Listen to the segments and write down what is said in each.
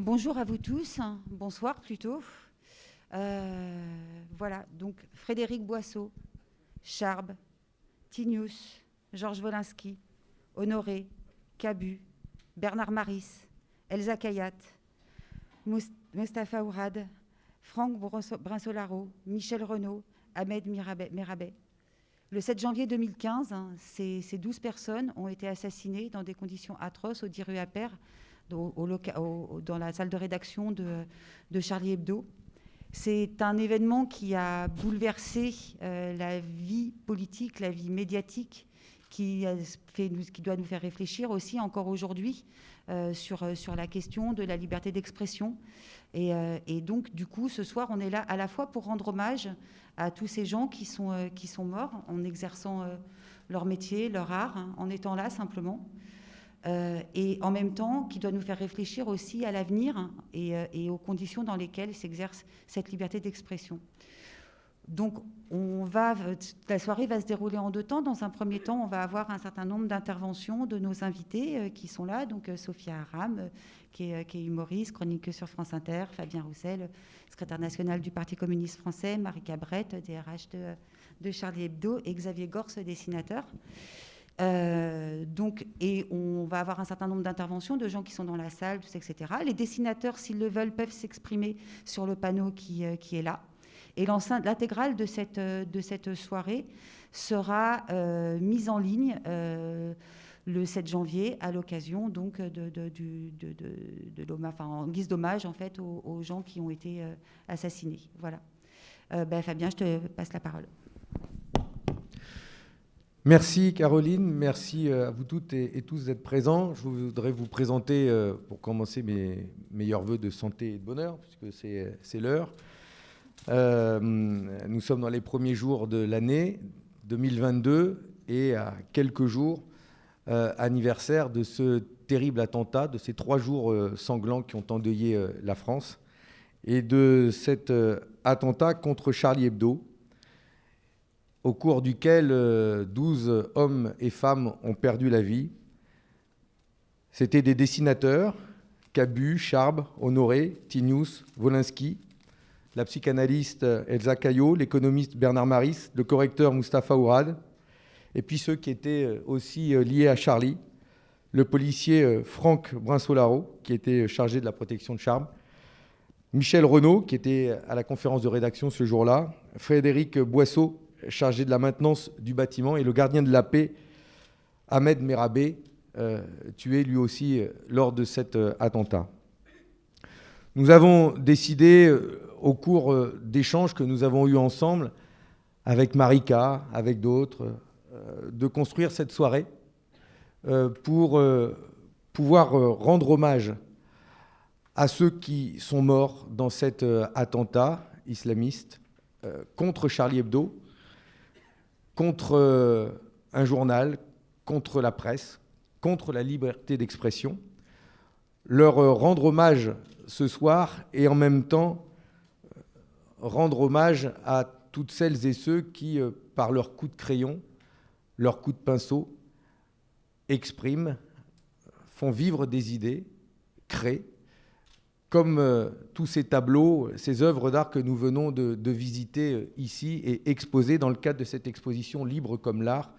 Bonjour à vous tous, bonsoir plutôt. Euh, voilà, donc Frédéric Boisseau, Charb, Tinius, Georges Wolinski, Honoré, Cabu, Bernard Maris, Elsa Kayat, Mustafa Ourad, Franck Brinsolaro, Michel Renaud, Ahmed Mirabet. Le 7 janvier 2015, hein, ces, 12 personnes ont été assassinées dans des conditions atroces au Dans la salle de rédaction de, Charlie Hebdo. C'est un événement qui a bouleversé euh, la vie politique, la vie médiatique, qui, fait, qui doit nous faire réfléchir aussi encore aujourd'hui euh, sur, euh, sur la question de la liberté d'expression. Et, et, donc, du coup, ce soir, on est là à la fois pour rendre hommage à tous ces gens qui sont, qui sont morts en exerçant leur métier, leur art, hein, en étant là simplement. Euh, et en même temps qui doit nous faire réfléchir aussi à l'avenir euh, et, aux conditions dans lesquelles s'exerce cette liberté d'expression. Donc, la soirée va se dérouler en deux temps. Dans un premier temps, on va avoir un certain nombre d'interventions de nos invités euh, qui sont là. Donc, Sophia Aram, qui est, qui est, humoriste, chroniqueuse sur France Inter, Fabien Roussel, secrétaire national du Parti communiste français, Marie Cabrette, DRH de, de Charlie Hebdo, et Xavier Gorce, dessinateur. Euh, donc, et on va avoir un certain nombre d'interventions de gens qui sont dans la salle, etc. Les dessinateurs, s'ils le veulent, peuvent s'exprimer sur le panneau qui, euh, qui est là. Et l'intégrale de cette, euh, de cette soirée sera mise en ligne le 7 janvier à l'occasion donc de, de, de, de en guise d'hommage en fait aux, gens qui ont été assassinés. Voilà. Ben, Fabien, je te passe la parole. Merci Caroline, merci euh, à vous toutes et, tous d'être présents. Je voudrais vous présenter, euh, pour commencer, mes meilleurs voeux de santé et de bonheur, puisque c'est l'heure. Euh, nous sommes dans les premiers jours de l'année 2022 et à quelques jours anniversaire de ce terrible attentat, de ces trois jours sanglants qui ont endeuillé la France, et de cet attentat contre Charlie Hebdo, au cours duquel 12 euh, hommes et femmes ont perdu la vie. C'étaient des dessinateurs, Cabu, Charb, Honoré, Tinius, Wolinski, la psychanalyste Elsa Caillot, l'économiste Bernard Maris, le correcteur Mustapha Ourad, et puis ceux qui étaient euh, aussi euh, liés à Charlie, le policier Franck Brinsolaro, qui était chargé de la protection de Charb, Michel Renaud, qui était à la conférence de rédaction ce jour-là, Frédéric Boisseau, chargé de la maintenance du bâtiment, et le gardien de la paix, Ahmed Merabé, euh, tué lui aussi euh, lors de cet euh, attentat. Nous avons décidé, au cours d'échanges que nous avons eus ensemble, avec Marika, avec d'autres, de construire cette soirée pour pouvoir rendre hommage à ceux qui sont morts dans cet attentat islamiste contre Charlie Hebdo, contre euh, un journal, contre la presse, contre la liberté d'expression, leur euh, rendre hommage ce soir et en même temps euh, rendre hommage à toutes celles et ceux qui, par leur coup de crayon, leur coup de pinceau, expriment, font vivre des idées, créent, comme euh, tous ces tableaux, ces œuvres d'art que nous venons de, visiter euh, ici et exposer dans le cadre de cette exposition Libre comme l'art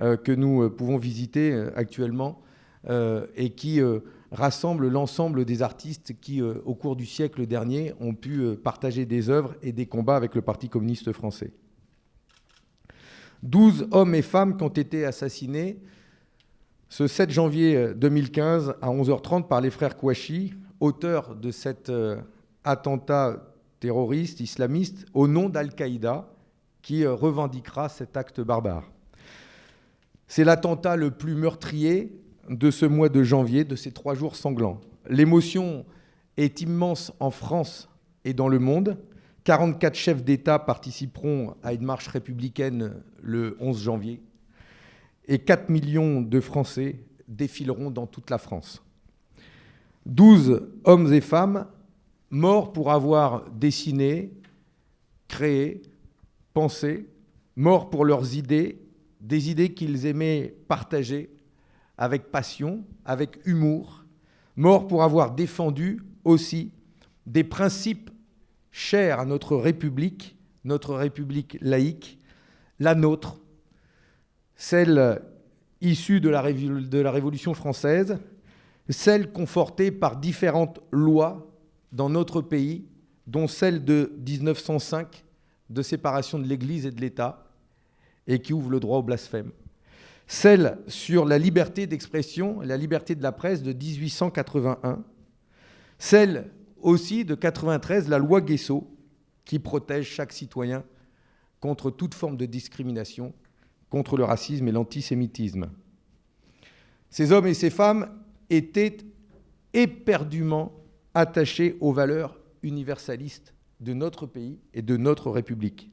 euh, que nous pouvons visiter actuellement et qui rassemble l'ensemble des artistes qui, au cours du siècle dernier, ont pu partager des œuvres et des combats avec le Parti communiste français. Douze hommes et femmes qui ont été assassinés ce 7 janvier 2015 à 11h30 par les frères Kouachi, auteur de cet euh, attentat terroriste islamiste au nom d'Al-Qaïda qui euh, revendiquera cet acte barbare. C'est l'attentat le plus meurtrier de ce mois de janvier, de ces trois jours sanglants. L'émotion est immense en France et dans le monde. 44 chefs d'État participeront à une marche républicaine le 11 janvier et 4 millions de Français défileront dans toute la France. 12 hommes et femmes morts pour avoir dessiné, créé, pensé, morts pour leurs idées, des idées qu'ils aimaient partager avec passion, avec humour, morts pour avoir défendu aussi des principes chers à notre République, notre République laïque, la nôtre, celle issue de la, de la Révolution française, celle confortée par différentes lois dans notre pays, dont celle de 1905 de séparation de l'Église et de l'État, et qui ouvre le droit au blasphème. Celle sur la liberté d'expression et la liberté de la presse de 1881. Celle aussi de 93, la loi Guesso, qui protège chaque citoyen contre toute forme de discrimination, contre le racisme et l'antisémitisme. Ces hommes et ces femmes étaient éperdument attachés aux valeurs universalistes de notre pays et de notre République.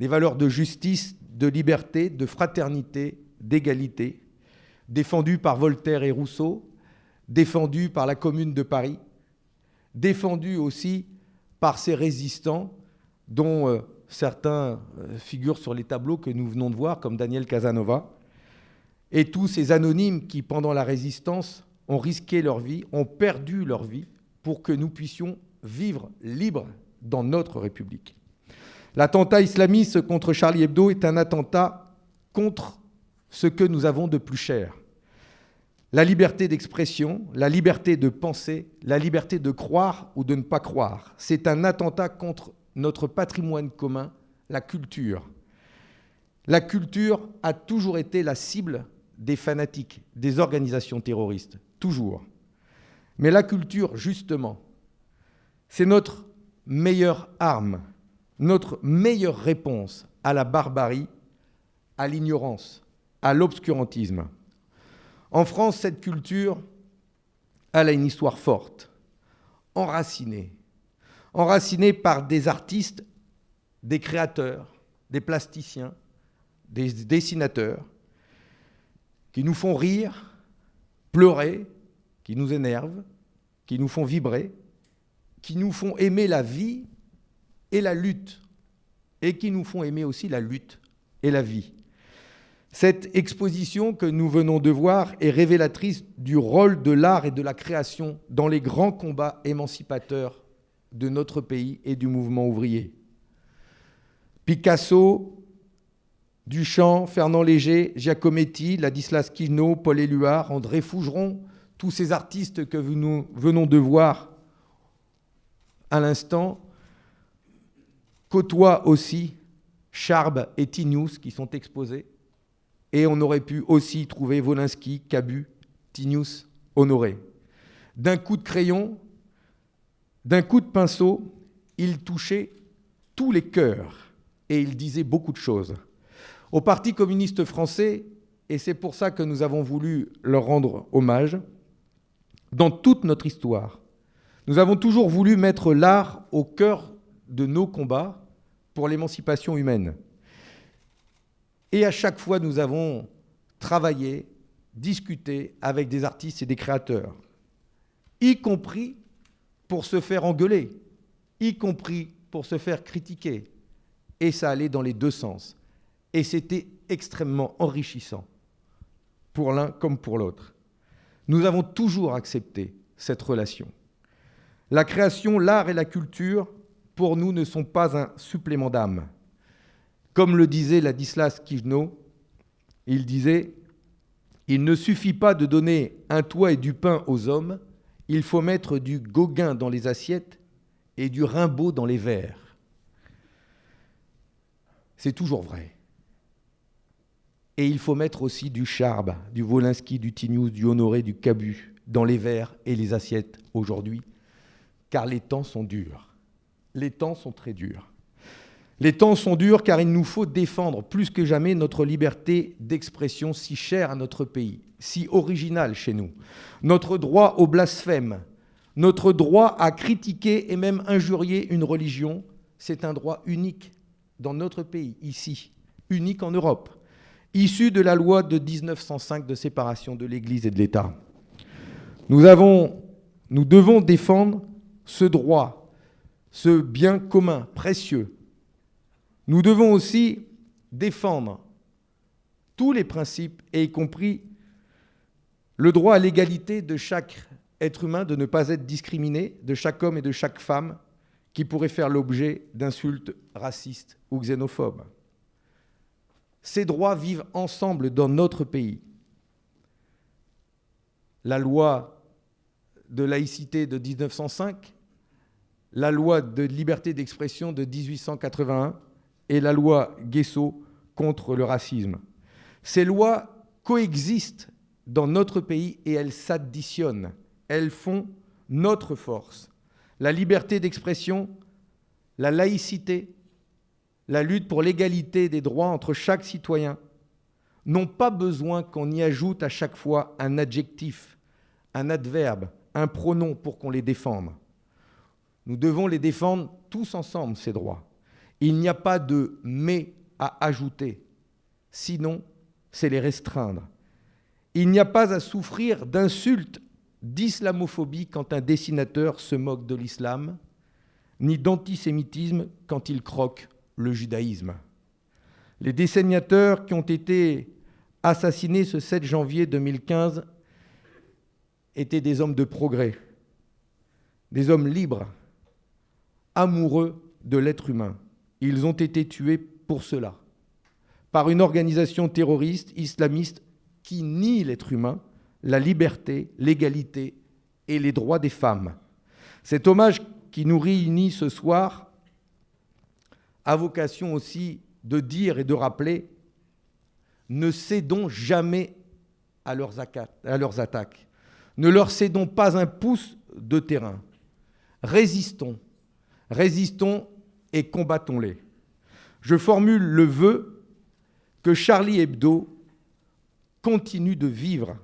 Les valeurs de justice, de liberté, de fraternité, d'égalité, défendues par Voltaire et Rousseau, défendues par la Commune de Paris, défendues aussi par ces résistants dont euh, certains euh, figurent sur les tableaux que nous venons de voir, comme Daniel Casanova, et tous ces anonymes qui, pendant la résistance, ont risqué leur vie, ont perdu leur vie pour que nous puissions vivre libres dans notre République. L'attentat islamiste contre Charlie Hebdo est un attentat contre ce que nous avons de plus cher. La liberté d'expression, la liberté de penser, la liberté de croire ou de ne pas croire. C'est un attentat contre notre patrimoine commun, la culture. La culture a toujours été la cible des fanatiques, des organisations terroristes, toujours. Mais la culture, justement, c'est notre meilleure arme, notre meilleure réponse à la barbarie, à l'ignorance, à l'obscurantisme. En France, cette culture, elle a une histoire forte, enracinée, enracinée par des artistes, des créateurs, des plasticiens, des dessinateurs, qui nous font rire, pleurer, qui nous énervent, qui nous font vibrer, qui nous font aimer la vie et la lutte, et qui nous font aimer aussi la lutte et la vie. Cette exposition que nous venons de voir est révélatrice du rôle de l'art et de la création dans les grands combats émancipateurs de notre pays et du mouvement ouvrier. Picasso, Duchamp, Fernand Léger, Giacometti, Ladislas Quino, Paul Éluard, André Fougeron, tous ces artistes que nous venons de voir à l'instant, côtoient aussi Charb et Tinius qui sont exposés. Et on aurait pu aussi trouver Wolinski, Cabu, Tinius, Honoré. D'un coup de crayon, d'un coup de pinceau, il touchait tous les cœurs et il disait beaucoup de choses. Au Parti communiste français, et c'est pour ça que nous avons voulu leur rendre hommage, dans toute notre histoire, nous avons toujours voulu mettre l'art au cœur de nos combats pour l'émancipation humaine. Et à chaque fois, nous avons travaillé, discuté avec des artistes et des créateurs, y compris pour se faire engueuler, y compris pour se faire critiquer. Et ça allait dans les deux sens. Et c'était extrêmement enrichissant, pour l'un comme pour l'autre. Nous avons toujours accepté cette relation. La création, l'art et la culture, pour nous, ne sont pas un supplément d'âme. Comme le disait Ladislas Kijno, il disait Il ne suffit pas de donner un toit et du pain aux hommes, il faut mettre du Gauguin dans les assiettes et du Rimbaud dans les verres. C'est toujours vrai. Et il faut mettre aussi du Charbe, du Wolinski, du Tignous, du Honoré, du Cabu dans les verres et les assiettes aujourd'hui car les temps sont durs. Les temps sont très durs. Les temps sont durs car il nous faut défendre plus que jamais notre liberté d'expression si chère à notre pays, si originale chez nous. Notre droit au blasphème, notre droit à critiquer et même injurier une religion, c'est un droit unique dans notre pays, ici, unique en Europe, issu de la loi de 1905 de séparation de l'Église et de l'État. Nous, devons défendre ce droit, ce bien commun précieux, nous devons aussi défendre tous les principes, y compris le droit à l'égalité de chaque être humain de ne pas être discriminé, de chaque homme et de chaque femme qui pourrait faire l'objet d'insultes racistes ou xénophobes. Ces droits vivent ensemble dans notre pays. La loi de laïcité de 1905, la loi de liberté d'expression de 1881 et la loi Guesso contre le racisme. Ces lois coexistent dans notre pays et elles s'additionnent. Elles font notre force. La liberté d'expression, la laïcité, la lutte pour l'égalité des droits entre chaque citoyen n'ont pas besoin qu'on y ajoute à chaque fois un adjectif, un adverbe, un pronom pour qu'on les défende. Nous devons les défendre tous ensemble, ces droits. Il n'y a pas de mais à ajouter, sinon c'est les restreindre. Il n'y a pas à souffrir d'insultes, d'islamophobie quand un dessinateur se moque de l'islam, ni d'antisémitisme quand il croque le judaïsme. Les dessinateurs qui ont été assassinés ce 7 janvier 2015 étaient des hommes de progrès, des hommes libres, amoureux de l'être humain. Ils ont été tués pour cela, par une organisation terroriste islamiste qui nie l'être humain, la liberté, l'égalité et les droits des femmes. Cet hommage qui nous réunit ce soir a vocation aussi de dire et de rappeler ne cédons jamais à leurs, attaques. Ne leur cédons pas un pouce de terrain. Résistons, résistons et combattons-les. Je formule le vœu que Charlie Hebdo continue de vivre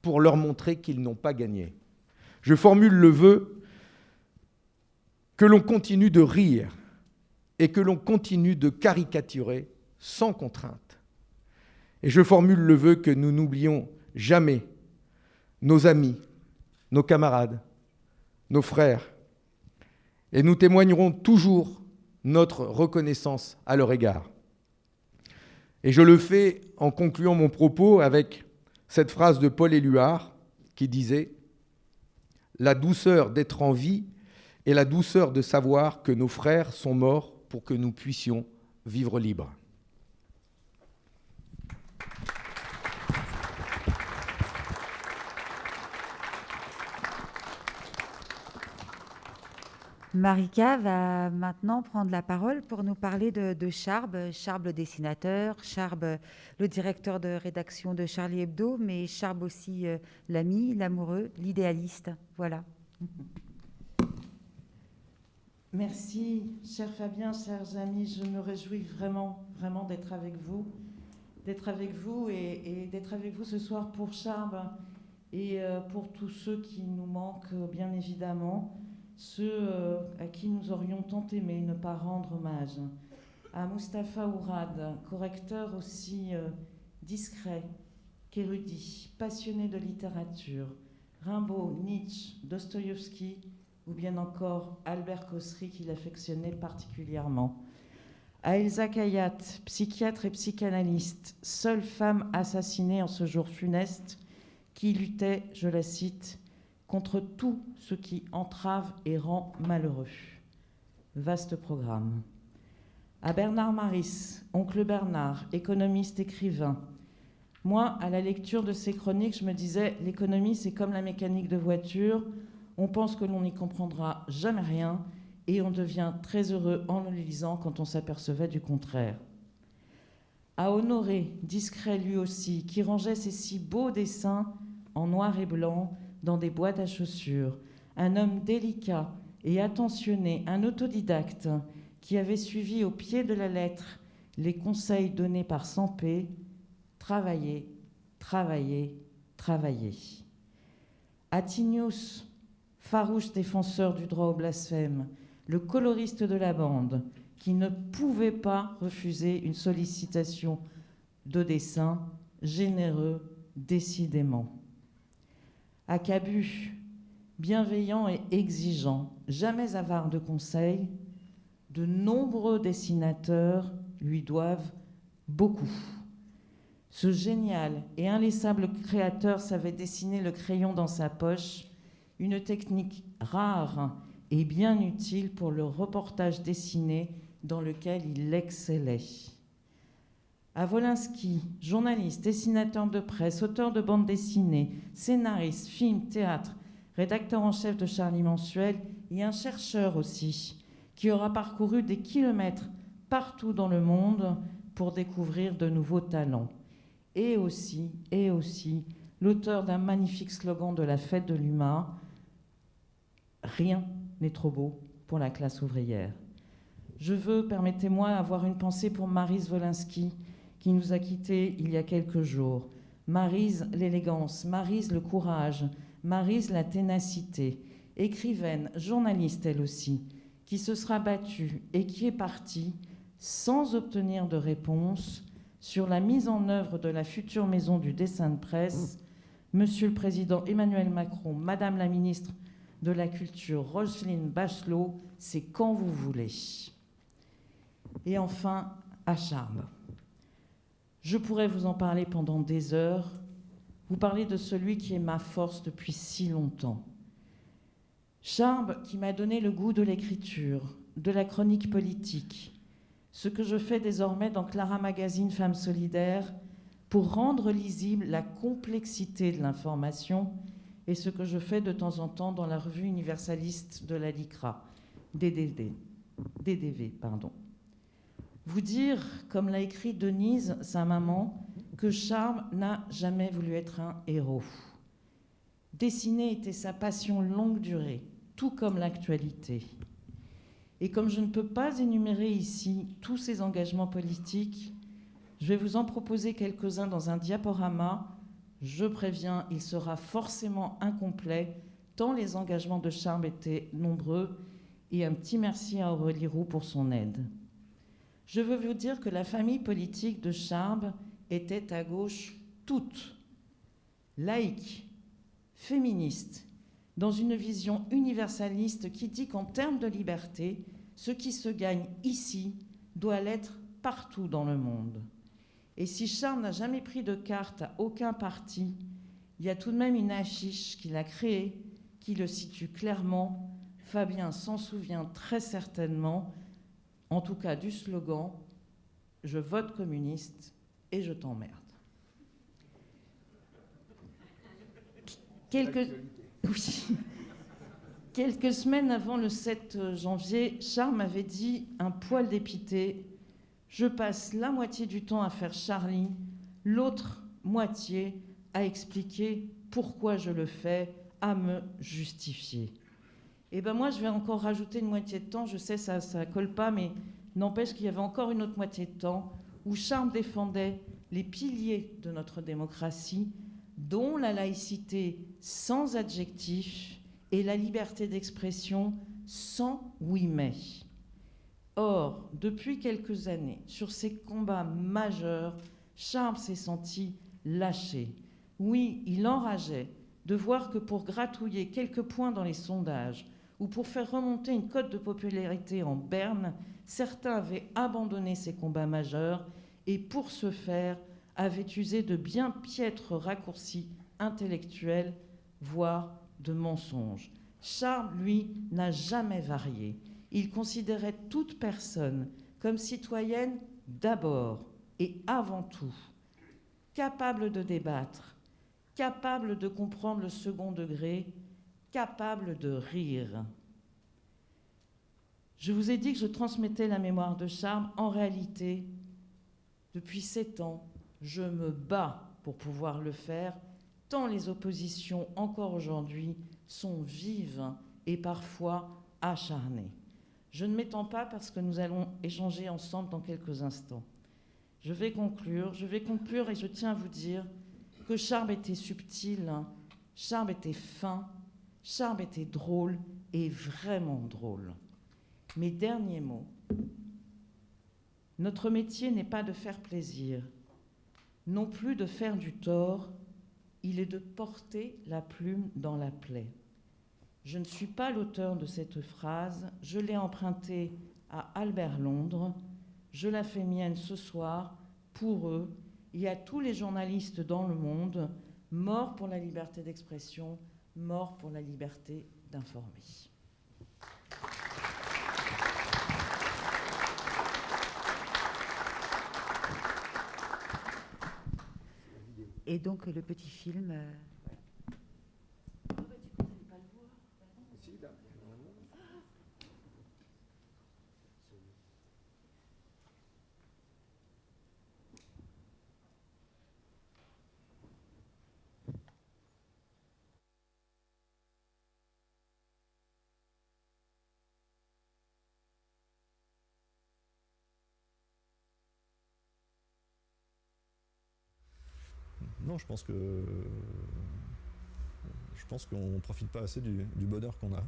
pour leur montrer qu'ils n'ont pas gagné. Je formule le vœu que l'on continue de rire et que l'on continue de caricaturer sans contrainte. Et je formule le vœu que nous n'oublions jamais nos amis, nos camarades, nos frères, et nous témoignerons toujours notre reconnaissance à leur égard. Et je le fais en concluant mon propos avec cette phrase de Paul Éluard qui disait La douceur d'être en vie et la douceur de savoir que nos frères sont morts pour que nous puissions vivre libres. Marika va maintenant prendre la parole pour nous parler de, Charb, Charb le dessinateur, Charb le directeur de rédaction de Charlie Hebdo, mais Charb aussi euh, l'ami, l'amoureux, l'idéaliste. Voilà. Merci, cher Fabien, chers amis. Je me réjouis vraiment, vraiment d'être avec vous, d'être avec vous et, d'être avec vous ce soir pour Charb et euh, pour tous ceux qui nous manquent, bien évidemment, ceux euh, à qui nous aurions tant aimé ne pas rendre hommage. À Mustapha Ourad, correcteur aussi euh, discret qu'érudit, passionné de littérature, Rimbaud, Nietzsche, Dostoïevski, ou bien encore Albert Cossery qu'il affectionnait particulièrement. À Elsa Kayat, psychiatre et psychanalyste, seule femme assassinée en ce jour funeste, qui luttait, je la cite, contre tout ce qui entrave et rend malheureux. Vaste programme. À Bernard Maris, oncle Bernard, économiste écrivain. Moi, à la lecture de ces chroniques, je me disais, l'économie, c'est comme la mécanique de voiture, on pense que l'on n'y comprendra jamais rien et on devient très heureux en le lisant quand on s'apercevait du contraire. À Honoré, discret lui aussi, qui rangeait ses si beaux dessins en noir et blanc dans des boîtes à chaussures, un homme délicat et attentionné, un autodidacte qui avait suivi au pied de la lettre les conseils donnés par Sampé, travailler, travailler, travailler. Atinius, farouche défenseur du droit au blasphème, le coloriste de la bande, qui ne pouvait pas refuser une sollicitation de dessin, généreux décidément. Acabu, bienveillant et exigeant, jamais avare de conseils, de nombreux dessinateurs lui doivent beaucoup. Ce génial et inlaissable créateur savait dessiner le crayon dans sa poche une technique rare et bien utile pour le reportage dessiné dans lequel il excellait. À Wolinski, journaliste, dessinateur de presse, auteur de bandes dessinées, scénariste, film, théâtre, rédacteur en chef de Charlie Mensuel et un chercheur aussi, qui aura parcouru des kilomètres partout dans le monde pour découvrir de nouveaux talents. Et aussi, et aussi, l'auteur d'un magnifique slogan de la fête de l'humain, Rien n'est trop beau pour la classe ouvrière. Je veux, permettez-moi, avoir une pensée pour Marise Wolinski, qui nous a quittés il y a quelques jours. Marise l'élégance, Marise le courage, Marise la ténacité, écrivaine, journaliste elle aussi, qui se sera battue et qui est partie sans obtenir de réponse sur la mise en œuvre de la future maison du dessin de presse. Monsieur le Président Emmanuel Macron, Madame la Ministre de la Culture, Roselyne Bachelot, c'est quand vous voulez. Et enfin, à Charme. Je pourrais vous en parler pendant des heures, vous parler de celui qui est ma force depuis si longtemps. Charme qui m'a donné le goût de l'écriture, de la chronique politique, ce que je fais désormais dans Clara Magazine Femmes Solidaires pour rendre lisible la complexité de l'information et ce que je fais de temps en temps dans la revue universaliste de la LICRA, DDV. DDV pardon. Vous dire, comme l'a écrit Denise, sa maman, que Charles n'a jamais voulu être un héros. Dessiner était sa passion longue durée, tout comme l'actualité. Et comme je ne peux pas énumérer ici tous ses engagements politiques, je vais vous en proposer quelques-uns dans un diaporama. Je préviens, il sera forcément incomplet, tant les engagements de Charles étaient nombreux, et un petit merci à Aurélie Roux pour son aide. Je veux vous dire que la famille politique de Charb était à gauche toute, laïque, féministe, dans une vision universaliste qui dit qu'en termes de liberté, ce qui se gagne ici doit l'être partout dans le monde. Et si Charles n'a jamais pris de carte à aucun parti, il y a tout de même une affiche qu'il a créée qui le situe clairement. Fabien s'en souvient très certainement en tout cas du slogan Je vote communiste et je t'emmerde. Quelques... Quelques semaines avant le 7 janvier, Charles m'avait dit, un poil dépité, je passe la moitié du temps à faire Charlie, l'autre moitié à expliquer pourquoi je le fais, à me justifier. Et ben moi, je vais encore rajouter une moitié de temps. Je sais, ça ne colle pas, mais n'empêche qu'il y avait encore une autre moitié de temps où Charles défendait les piliers de notre démocratie, dont la laïcité sans adjectif et la liberté d'expression sans oui mais. Or, depuis quelques années, sur ces combats majeurs, Charles s'est senti lâché. Oui, il enrageait de voir que pour gratouiller quelques points dans les sondages, ou pour faire remonter une cote de popularité en berne, certains avaient abandonné ces combats majeurs et pour ce faire avaient usé de bien piètres raccourcis intellectuels, voire de mensonges. Charles, lui, n'a jamais varié. Il considérait toute personne comme citoyenne d'abord et avant tout, capable de débattre, capable de comprendre le second degré capable de rire. Je vous ai dit que je transmettais la mémoire de Charme. En réalité, depuis sept ans, je me bats pour pouvoir le faire, tant les oppositions, encore aujourd'hui, sont vives et parfois acharnées. Je ne m'étends pas parce que nous allons échanger ensemble dans quelques instants. Je vais conclure, je vais conclure et je tiens à vous dire que Charme était subtil, Charme était fin, Charme était drôle et vraiment drôle. Mes derniers mots. Notre métier n'est pas de faire plaisir, non plus de faire du tort, il est de porter la plume dans la plaie. Je ne suis pas l'auteur de cette phrase, je l'ai empruntée à Albert Londres, je la fais mienne ce soir pour eux et à tous les journalistes dans le monde morts pour la liberté d'expression, mort pour la liberté d'informer. Et donc le petit film. Je pense que je pense qu'on profite pas assez du bonheur qu'on a.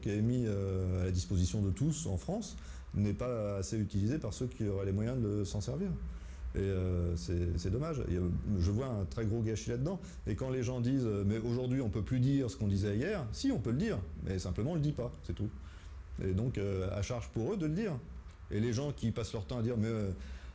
qui est mis à la disposition de tous en France n'est pas assez utilisé par ceux qui auraient les moyens de s'en servir. Et euh, c'est dommage. je vois un très gros gâchis là-dedans. Et quand les gens disent euh, mais aujourd'hui on peut plus dire ce qu'on disait hier, si on peut le dire, mais simplement on le dit pas, c'est tout. Et donc euh, à charge pour eux de le dire. Et les gens qui passent leur temps à dire mais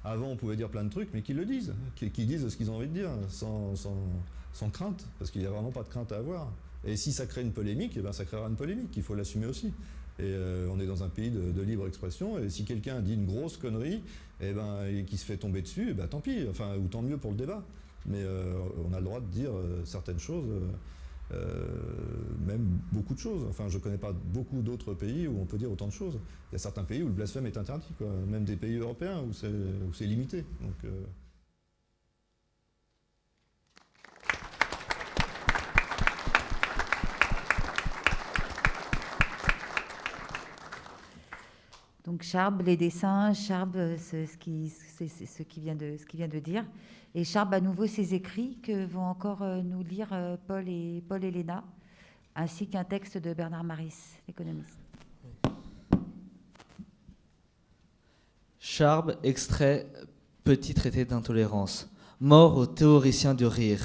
avant on pouvait dire plein de trucs, mais qu'ils le disent, qu'ils disent ce qu'ils ont envie de dire, sans, sans, crainte, parce qu'il n'y a vraiment pas de crainte à avoir. Et si ça crée une polémique, et eh ben ça créera une polémique, il faut l'assumer aussi. Et euh, on est dans un pays de, libre expression. Et si quelqu'un dit une grosse connerie, et eh ben, et qui se fait tomber dessus, et eh ben, tant pis, enfin, ou tant mieux pour le débat. Mais euh, on a le droit de dire euh, certaines choses, même beaucoup de choses. Enfin, je ne connais pas beaucoup d'autres pays où on peut dire autant de choses. Il y a certains pays où le blasphème est interdit, même des pays européens où c'est limité. Donc Charb, les dessins, Charb, c'est ce qui, ce, qui vient de, ce qui vient de dire. Et Charb, à nouveau, ses écrits que vont encore euh, nous lire euh, Paul et, Paul et Léna, ainsi qu'un texte de Bernard Maris, économiste. Charb, extrait Petit traité d'intolérance. Mort aux théoriciens du rire.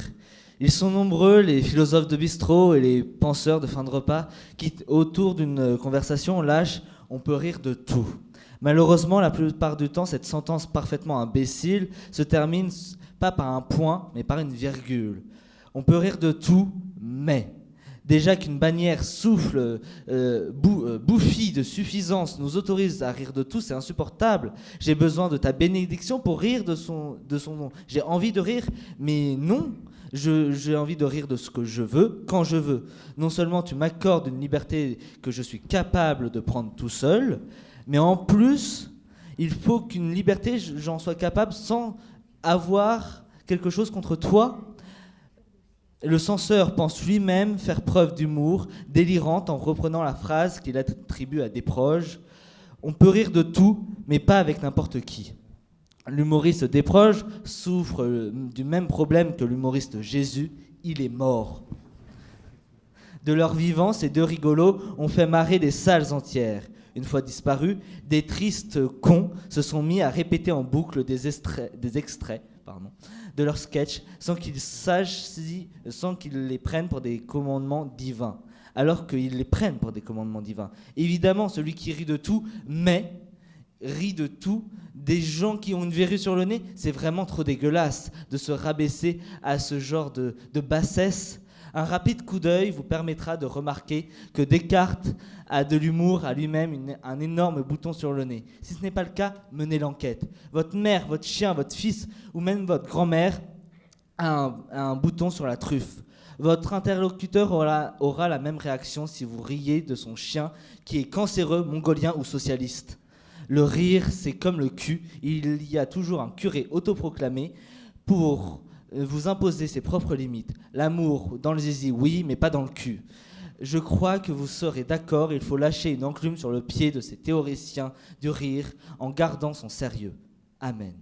Ils sont nombreux, les philosophes de bistrot et les penseurs de fin de repas, qui, autour d'une conversation, lâchent on peut rire de tout. Malheureusement, la plupart du temps, cette sentence parfaitement imbécile se termine pas par un point, mais par une virgule. On peut rire de tout, mais déjà qu'une bannière souffle, euh, euh, bouffie de suffisance nous autorise à rire de tout, c'est insupportable. J'ai besoin de ta bénédiction pour rire de son, de son nom. J'ai envie de rire, mais non, j'ai envie de rire de ce que je veux, quand je veux. Non seulement tu m'accordes une liberté que je suis capable de prendre tout seul, mais en plus, il faut qu'une liberté, j'en sois capable sans avoir quelque chose contre toi. Le censeur pense lui-même faire preuve d'humour délirante en reprenant la phrase qu'il attribue à des proches. On peut rire de tout, mais pas avec n'importe qui. L'humoriste Desproges souffre euh, du même problème que l'humoriste Jésus, il est mort. De leur vivant, ces deux rigolos ont fait marrer des salles entières. Une fois disparus, des tristes cons se sont mis à répéter en boucle des, extraits, de leurs sketchs sans qu'ils sachent sans qu'ils les prennent pour des commandements divins, alors qu'ils les prennent pour des commandements divins. Évidemment, celui qui rit de tout, mais rit de tout, des gens qui ont une verrue sur le nez, c'est vraiment trop dégueulasse de se rabaisser à ce genre de, bassesse. Un rapide coup d'œil vous permettra de remarquer que Descartes a de l'humour à lui-même un énorme bouton sur le nez. Si ce n'est pas le cas, menez l'enquête. Votre mère, votre chien, votre fils ou même votre grand-mère a un, bouton sur la truffe. Votre interlocuteur aura, aura la même réaction si vous riez de son chien qui est cancéreux, mongolien ou socialiste. Le rire, c'est comme le cul. Il y a toujours un curé autoproclamé pour euh, vous imposer ses propres limites. L'amour dans le zizi, oui, mais pas dans le cul. Je crois que vous serez d'accord, il faut lâcher une enclume sur le pied de ces théoriciens du rire en gardant son sérieux. Amen.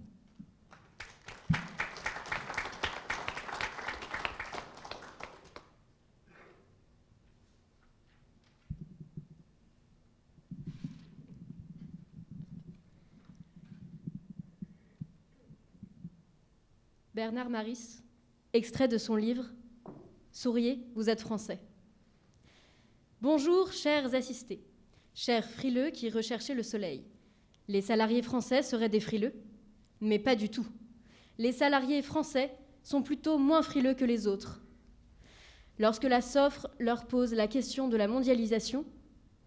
Bernard Maris, extrait de son livre Souriez, vous êtes français. Bonjour, chers assistés, chers frileux qui recherchez le soleil. Les salariés français seraient des frileux Mais pas du tout. Les salariés français sont plutôt moins frileux que les autres. Lorsque la SOFRE leur pose la question de la mondialisation,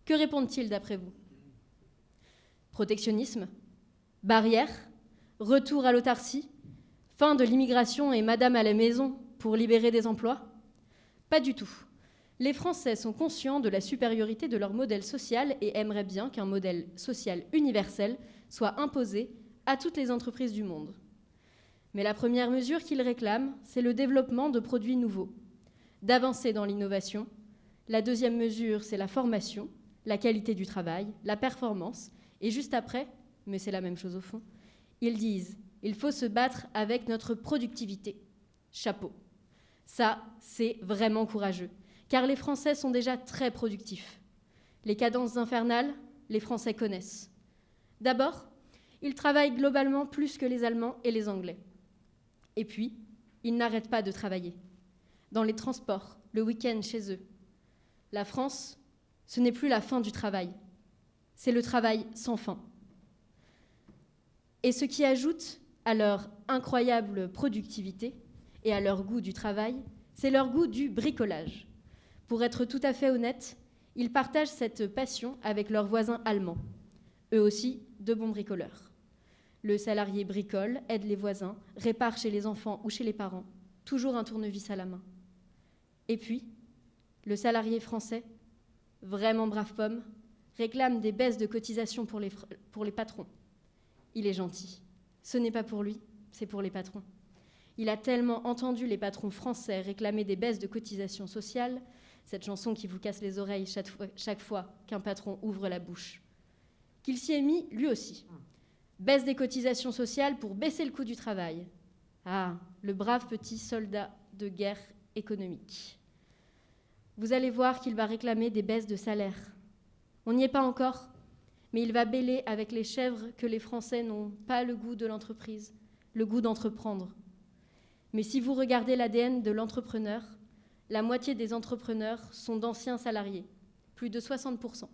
que répondent-ils d'après vous? Protectionnisme Barrière Retour à l'autarcie Fin de l'immigration et Madame à la maison pour libérer des emplois? Pas du tout. Les Français sont conscients de la supériorité de leur modèle social et aimeraient bien qu'un modèle social universel soit imposé à toutes les entreprises du monde. Mais la première mesure qu'ils réclament, c'est le développement de produits nouveaux, d'avancer dans l'innovation. La deuxième mesure, c'est la formation, la qualité du travail, la performance. Et juste après, mais c'est la même chose au fond, ils disent il faut se battre avec notre productivité. Chapeau. Ça, c'est vraiment courageux, car les Français sont déjà très productifs. Les cadences infernales, les Français connaissent. D'abord, ils travaillent globalement plus que les Allemands et les Anglais. Et puis, ils n'arrêtent pas de travailler. Dans les transports, le week-end chez eux. La France, ce n'est plus la fin du travail, c'est le travail sans fin. Et ce qui ajoute à leur incroyable productivité et à leur goût du travail, c'est leur goût du bricolage. Pour être tout à fait honnête, ils partagent cette passion avec leurs voisins allemands, eux aussi de bons bricoleurs. Le salarié bricole, aide les voisins, répare chez les enfants ou chez les parents, toujours un tournevis à la main. Et puis, le salarié français, vraiment brave pomme, réclame des baisses de cotisation pour les, pour les patrons. Il est gentil. Ce n'est pas pour lui, c'est pour les patrons. Il a tellement entendu les patrons français réclamer des baisses de cotisation sociale, cette chanson qui vous casse les oreilles chaque fois, chaque fois qu'un patron ouvre la bouche, qu'il s'y est mis lui aussi. Baisse des cotisations sociales pour baisser le coût du travail. Ah, le brave petit soldat de guerre économique. Vous allez voir qu'il va réclamer des baisses de salaire. On n'y est pas encore, mais il va bêler avec les chèvres que les Français n'ont pas le goût de l'entreprise, le goût d'entreprendre. Mais si vous regardez l'ADN de l'entrepreneur, la moitié des entrepreneurs sont d'anciens salariés, plus de 60%.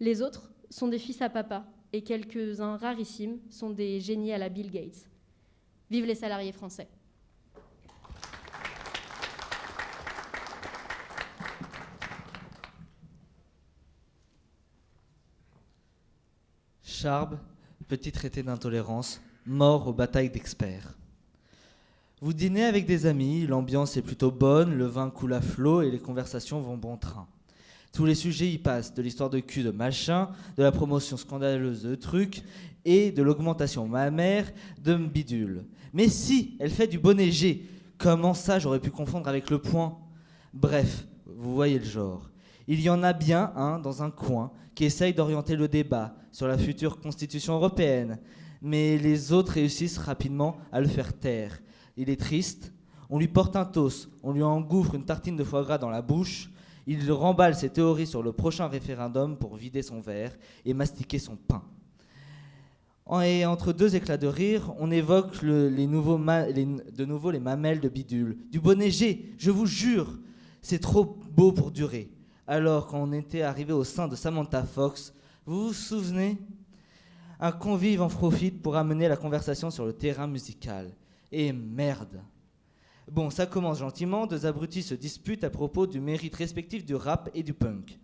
Les autres sont des fils à papa et quelques-uns rarissimes sont des génies à la Bill Gates. Vive les salariés français. Petit traité d'intolérance, mort aux batailles d'experts. Vous dînez avec des amis, l'ambiance est plutôt bonne, le vin coule à flot et les conversations vont bon train. Tous les sujets y passent, de l'histoire de cul de machin, de la promotion scandaleuse de trucs et de l'augmentation mammaire de bidule. Mais si, elle fait du bonnet G. Comment ça j'aurais pu confondre avec le point? Bref, vous voyez le genre. Il y en a bien un dans un coin qui essaye d'orienter le débat sur la future constitution européenne, mais les autres réussissent rapidement à le faire taire. Il est triste, on lui porte un toast, on lui engouffre une tartine de foie gras dans la bouche, il remballe ses théories sur le prochain référendum pour vider son verre et mastiquer son pain. Et entre deux éclats de rire, on évoque de nouveau les mamelles de bidule. Du bonnet G, je vous jure, c'est trop beau pour durer alors quand on était arrivé au sein de Samantha Fox. Vous vous souvenez? Un convive en profite pour amener la conversation sur le terrain musical. Et merde Bon, ça commence gentiment, deux abrutis se disputent à propos du mérite respectif du rap et du punk.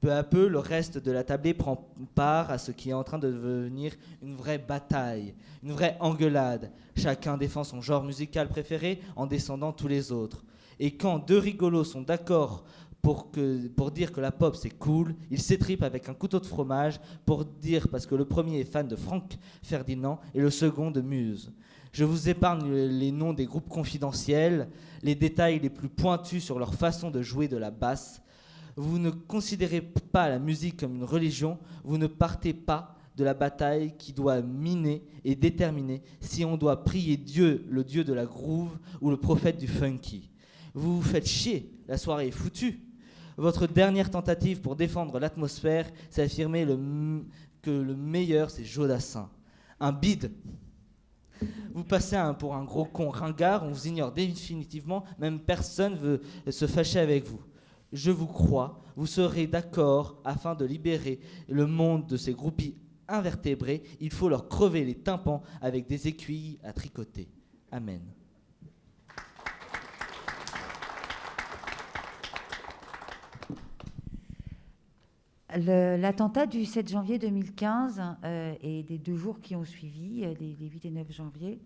Peu à peu, le reste de la tablée prend part à ce qui est en train de devenir une vraie bataille, une vraie engueulade. Chacun défend son genre musical préféré en descendant tous les autres. Et quand deux rigolos sont d'accord pour, que, pour dire que la pop c'est cool, il s'étripe avec un couteau de fromage pour dire parce que le premier est fan de Frank Ferdinand et le second de Muse. Je vous épargne les noms des groupes confidentiels, les détails les plus pointus sur leur façon de jouer de la basse. Vous ne considérez pas la musique comme une religion, vous ne partez pas de la bataille qui doit miner et déterminer si on doit prier Dieu, le Dieu de la groove, ou le prophète du funky. Vous vous faites chier, la soirée est foutue. Votre dernière tentative pour défendre l'atmosphère, c'est affirmer que le meilleur, c'est Jodassin. Un bide. Vous passez pour un gros con ringard, on vous ignore définitivement, même personne veut se fâcher avec vous. Je vous crois, vous serez d'accord afin de libérer le monde de ces groupies invertébrés. Il faut leur crever les tympans avec des aiguilles à tricoter. Amen. L'attentat du 7 janvier 2015 euh, et des deux jours qui ont suivi, euh, les, 8 et 9 janvier,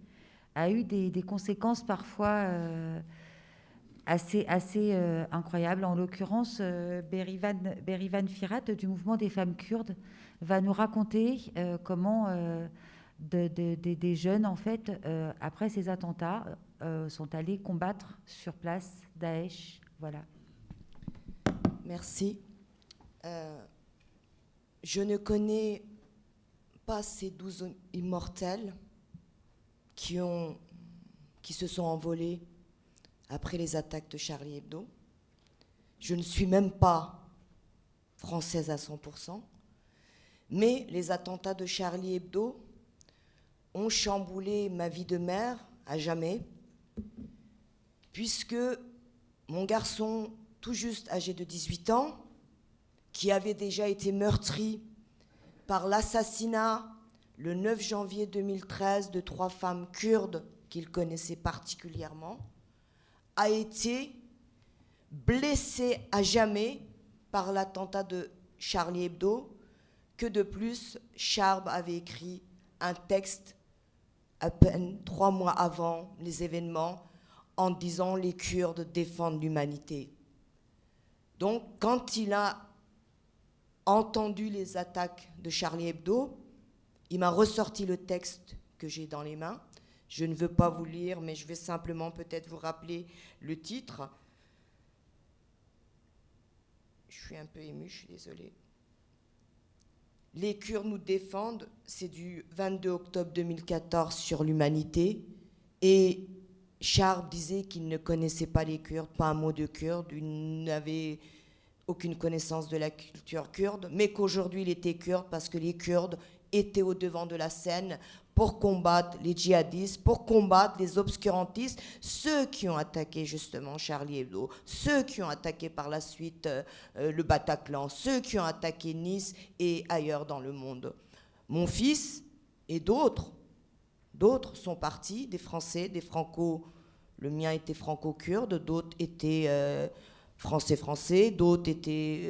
a eu des, conséquences parfois euh, assez, incroyables. En l'occurrence, Berivan, Firat du mouvement des femmes kurdes va nous raconter comment des jeunes, en fait, après ces attentats, sont allés combattre sur place Daesh. Voilà. Merci. Je ne connais pas ces douze immortels qui, se sont envolés après les attaques de Charlie Hebdo. Je ne suis même pas française à 100%. Mais les attentats de Charlie Hebdo ont chamboulé ma vie de mère à jamais, puisque mon garçon, tout juste âgé de 18 ans, qui avait déjà été meurtri par l'assassinat le 9 janvier 2013 de trois femmes kurdes qu'il connaissait particulièrement, a été blessé à jamais par l'attentat de Charlie Hebdo, que de plus, Charb avait écrit un texte à peine trois mois avant les événements en disant les Kurdes défendent l'humanité. Donc quand il a entendu les attaques de Charlie Hebdo, il m'a ressorti le texte que j'ai dans les mains. Je ne veux pas vous lire, mais je vais simplement peut-être vous rappeler le titre. Je suis un peu émue, je suis désolée. Les Kurdes nous défendent, c'est du 22 octobre 2014 sur l'humanité. Et Charles disait qu'il ne connaissait pas les Kurdes, pas un mot de Kurde, il n'avait aucune connaissance de la culture kurde, mais qu'aujourd'hui il était kurde parce que les Kurdes étaient au devant de la scène pour combattre les djihadistes, pour combattre les obscurantistes, ceux qui ont attaqué justement Charlie Hebdo, ceux qui ont attaqué par la suite euh, le Bataclan, ceux qui ont attaqué Nice et ailleurs dans le monde. Mon fils et d'autres, d'autres sont partis, des Français, des Franco, le mien était franco-kurde, d'autres étaient euh, français-français, d'autres étaient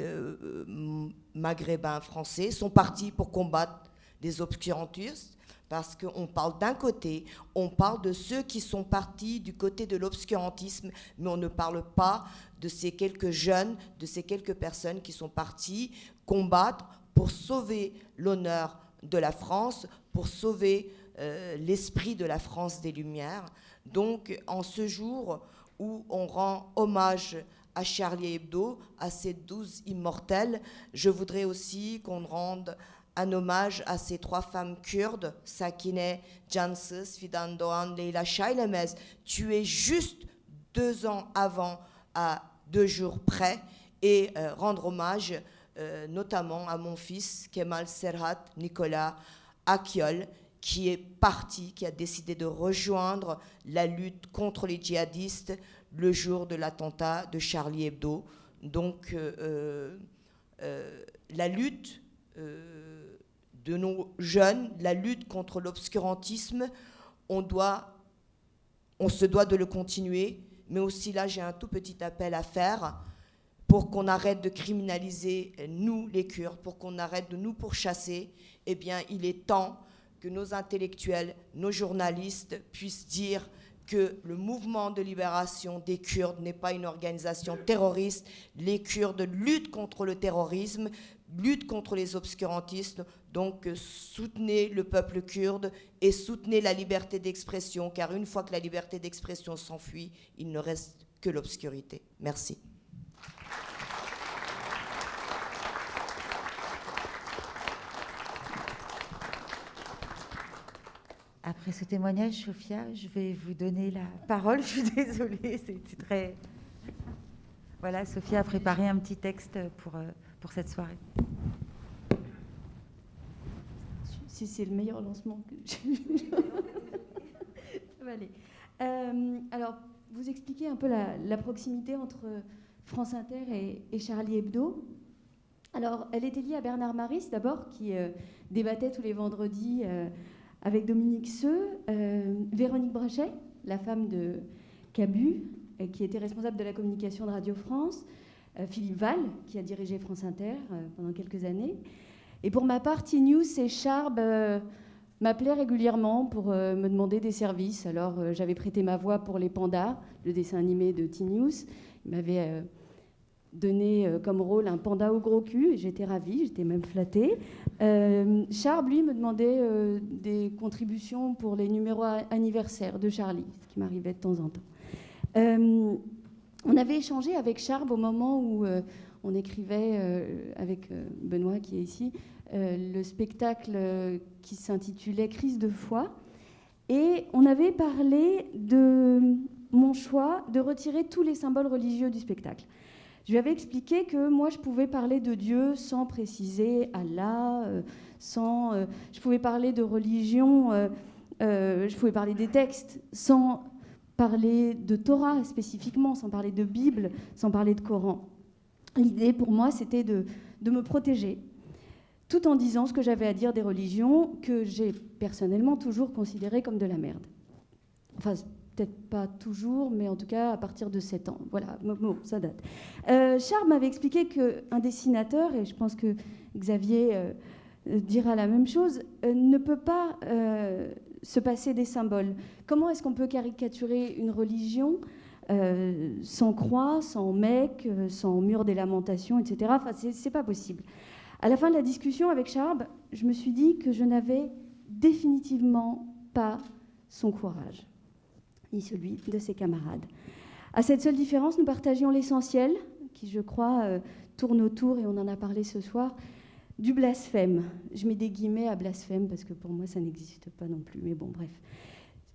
maghrébins français, sont partis pour combattre des obscurantistes parce qu'on parle d'un côté, on parle de ceux qui sont partis du côté de l'obscurantisme, mais on ne parle pas de ces quelques jeunes, de ces quelques personnes qui sont partis combattre pour sauver l'honneur de la France, pour sauver euh, l'esprit de la France des Lumières. Donc, en ce jour où on rend hommage à Charlie Hebdo, à ces douze immortels, je voudrais aussi qu'on rende un hommage à ces trois femmes kurdes, Sakine Jansus, Fidan Doğan, Leila Shailemez, tuées juste deux ans avant, à deux jours près, et euh, rendre hommage euh, notamment à mon fils Kemal Serhat Nicolas Akiol, qui est parti, qui a décidé de rejoindre la lutte contre les djihadistes le jour de l'attentat de Charlie Hebdo. Donc, euh, la lutte de nos jeunes, la lutte contre l'obscurantisme, on, doit, on se doit de le continuer, mais aussi là j'ai un tout petit appel à faire pour qu'on arrête de criminaliser nous les Kurdes, pour qu'on arrête de nous pourchasser, eh bien il est temps que nos intellectuels, nos journalistes puissent dire que le mouvement de libération des Kurdes n'est pas une organisation terroriste. Les Kurdes luttent contre le terrorisme, luttent contre les obscurantistes. Donc euh, soutenez le peuple kurde et soutenez la liberté d'expression, car une fois que la liberté d'expression s'enfuit, il ne reste que l'obscurité. Merci. Après ce témoignage, Sophia, je vais vous donner la parole. Je suis désolée, c'est très... Voilà, Sophia a préparé un petit texte pour, euh, pour cette soirée. c'est le meilleur lancement que j'ai euh, alors, vous expliquez un peu la, proximité entre France Inter et, Charlie Hebdo. Alors, elle était liée à Bernard Maris, d'abord, qui euh, débattait tous les vendredis euh, avec Dominique Seux, Véronique Brachet, la femme de Cabu, qui était responsable de la communication de Radio France, Philippe Val, qui a dirigé France Inter pendant quelques années, et pour ma part, T-News et Charb euh, m'appelaient régulièrement pour euh, me demander des services. Alors euh, j'avais prêté ma voix pour Les Pandas, le dessin animé de T-News. Ils m'avaient donné comme rôle un panda au gros cul. J'étais ravie, j'étais même flattée. Charb, lui, me demandait des contributions pour les numéros anniversaires de Charlie, ce qui m'arrivait de temps en temps. on avait échangé avec Charb au moment où on écrivait avec Benoît qui est ici euh, le spectacle qui s'intitulait Crise de foi. Et on avait parlé de mon choix de retirer tous les symboles religieux du spectacle. Je lui avais expliqué que moi, je pouvais parler de Dieu sans préciser Allah, euh, sans, euh, je pouvais parler de religion, euh, je pouvais parler des textes sans parler de Torah spécifiquement, sans parler de Bible, sans parler de Coran. L'idée pour moi, c'était de, de me protéger, tout en disant ce que j'avais à dire des religions que j'ai personnellement toujours considérées comme de la merde. Enfin, peut-être pas toujours, mais en tout cas à partir de 7 ans. Voilà, bon, ça date. Euh, Charles m'avait expliqué qu'un dessinateur, et je pense que Xavier euh, dira la même chose, euh, ne peut pas se passer des symboles. Comment est-ce qu'on peut caricaturer une religion sans croix, sans mec, sans mur des lamentations, etc. Enfin, c'est pas possible. À la fin de la discussion avec Charles, je me suis dit que je n'avais définitivement pas son courage ni celui de ses camarades. À cette seule différence, nous partagions l'essentiel, qui je crois euh, tourne autour, et on en a parlé ce soir, du blasphème. Je mets des guillemets à blasphème parce que pour moi ça n'existe pas non plus, mais bon, bref.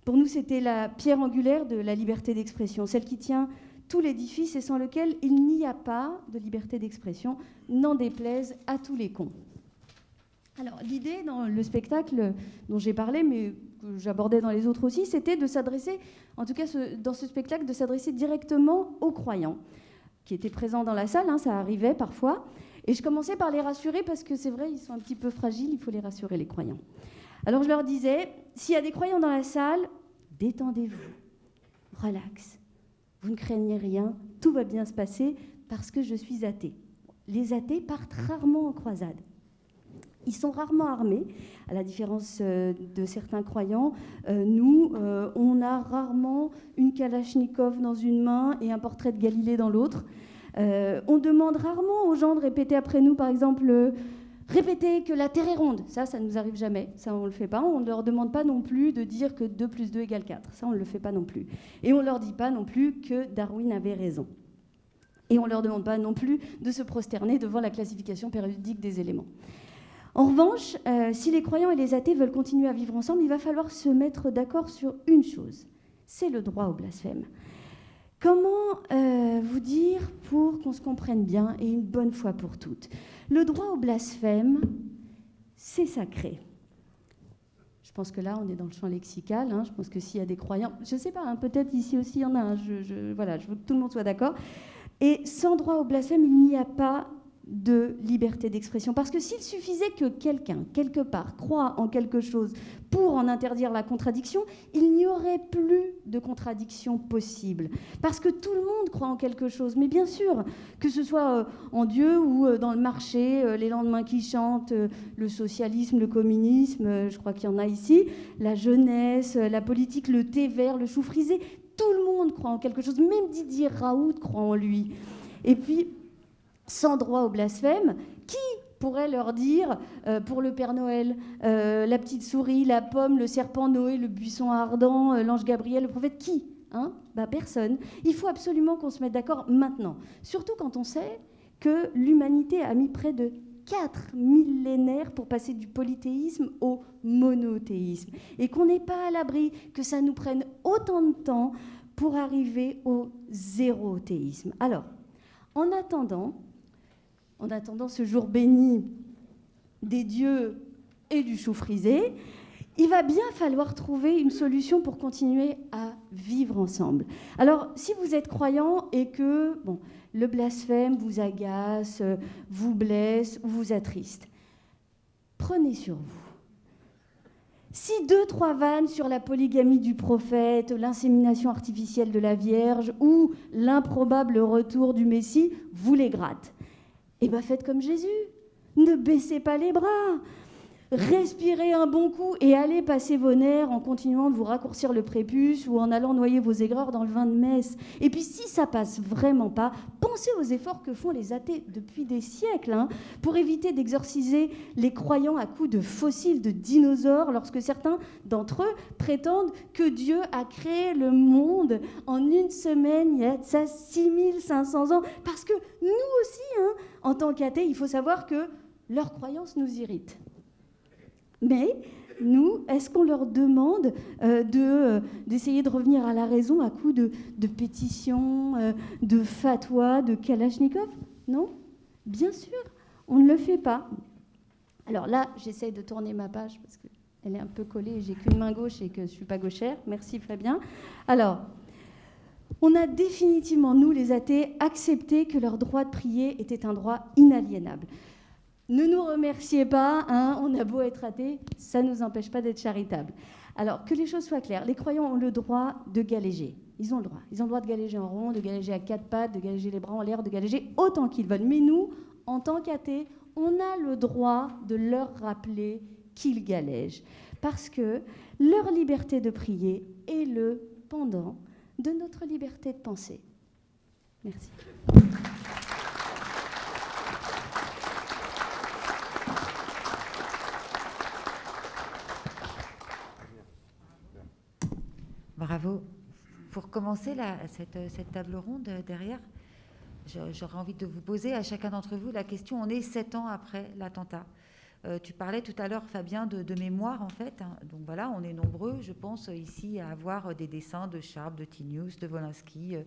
Pour nous, c'était la pierre angulaire de la liberté d'expression, celle qui tient tout l'édifice et sans lequel il n'y a pas de liberté d'expression, n'en déplaise à tous les cons. Alors l'idée dans le spectacle dont j'ai parlé, mais que j'abordais dans les autres aussi, c'était de s'adresser, en tout cas dans ce spectacle, de s'adresser directement aux croyants qui étaient présents dans la salle, hein, ça arrivait parfois. Et je commençais par les rassurer parce que c'est vrai, ils sont un petit peu fragiles, il faut les rassurer, les croyants. Alors je leur disais, s'il y a des croyants dans la salle, détendez-vous, relax, vous ne craignez rien, tout va bien se passer parce que je suis athée. Les athées partent rarement en croisade. Ils sont rarement armés, à la différence euh, de certains croyants. Euh, nous, euh, on a rarement une Kalachnikov dans une main et un portrait de Galilée dans l'autre. on demande rarement aux gens de répéter après nous, par exemple, répéter que la Terre est ronde. Ça, ça ne nous arrive jamais. Ça, on ne le fait pas. On ne leur demande pas non plus de dire que 2 plus 2 égale 4. Ça, on ne le fait pas non plus. Et on ne leur dit pas non plus que Darwin avait raison. Et on ne leur demande pas non plus de se prosterner devant la classification périodique des éléments. En revanche, euh, si les croyants et les athées veulent continuer à vivre ensemble, il va falloir se mettre d'accord sur une chose, c'est le droit au blasphème. Comment euh, vous dire pour qu'on se comprenne bien et une bonne fois pour toutes? Le droit au blasphème, c'est sacré. Je pense que là, on est dans le champ lexical. Hein. Je pense que s'il y a des croyants, je ne sais pas, hein, peut-être ici aussi il y en a. un. je, voilà, je veux que tout le monde soit d'accord. Et sans droit au blasphème, il n'y a pas de liberté d'expression. Parce que s'il suffisait que quelqu'un, quelque part, croit en quelque chose pour en interdire la contradiction, il n'y aurait plus de contradiction possible. Parce que tout le monde croit en quelque chose. Mais bien sûr, que ce soit euh, en Dieu ou euh, dans le marché, euh, les lendemains qui chantent, le socialisme, le communisme, je crois qu'il y en a ici, la jeunesse, la politique, le thé vert, le chou frisé, tout le monde croit en quelque chose. Même Didier Raoult croit en lui. Et puis, sans droit au blasphème, qui pourrait leur dire euh, pour le Père Noël, euh, la petite souris, la pomme, le serpent Noé, le buisson ardent, euh, l'ange Gabriel, le prophète Qui hein? Bah, Personne. Il faut absolument qu'on se mette d'accord maintenant. Surtout quand on sait que l'humanité a mis près de quatre millénaires pour passer du polythéisme au monothéisme. Et qu'on n'est pas à l'abri que ça nous prenne autant de temps pour arriver au zérothéisme. Alors, en attendant, en attendant ce jour béni des dieux et du chou frisé, il va bien falloir trouver une solution pour continuer à vivre ensemble. Alors, si vous êtes croyant et que bon, le blasphème vous agace, vous blesse ou vous attriste, prenez sur vous. Si deux, trois vannes sur la polygamie du prophète, l'insémination artificielle de la Vierge ou l'improbable retour du Messie vous les grattent, eh bien faites comme Jésus. Ne baissez pas les bras. Respirez un bon coup et allez passer vos nerfs en continuant de vous raccourcir le prépuce ou en allant noyer vos aigreurs dans le vin de messe. Et puis si ça passe vraiment pas, pensez aux efforts que font les athées depuis des siècles hein, pour éviter d'exorciser les croyants à coups de fossiles de dinosaures lorsque certains d'entre eux prétendent que Dieu a créé le monde en une semaine il y a ça 6500 ans. Parce que nous aussi, hein, en tant qu'athées, il faut savoir que leurs croyances nous irritent. Mais nous, est-ce qu'on leur demande euh, euh, d'essayer de revenir à la raison à coup de, pétitions, euh, de fatwas, de kalachnikov? Non? Bien sûr, on ne le fait pas. Alors là, j'essaye de tourner ma page parce qu'elle est un peu collée j'ai qu'une main gauche et que je ne suis pas gauchère. Merci Fabien. Alors, on a définitivement, nous les athées, accepté que leur droit de prier était un droit inaliénable. Ne nous remerciez pas, hein, on a beau être athée, ça ne nous empêche pas d'être charitable. Alors, que les choses soient claires, les croyants ont le droit de galéger. Ils ont le droit. Ils ont le droit de galéger en rond, de galéger à quatre pattes, de galéger les bras en l'air, de galéger autant qu'ils veulent. Mais nous, en tant qu'athées, on a le droit de leur rappeler qu'ils galègent. Parce que leur liberté de prier est le pendant de notre liberté de penser. Merci. Bravo. Pour commencer cette, table ronde derrière, j'aurais envie de vous poser à chacun d'entre vous la question, on est sept ans après l'attentat. Euh, tu parlais tout à l'heure, Fabien, de, mémoire, en fait. Hein. Donc voilà, on est nombreux, je pense, ici à avoir des dessins de Sharp, de Tinius, de Wolinski, euh,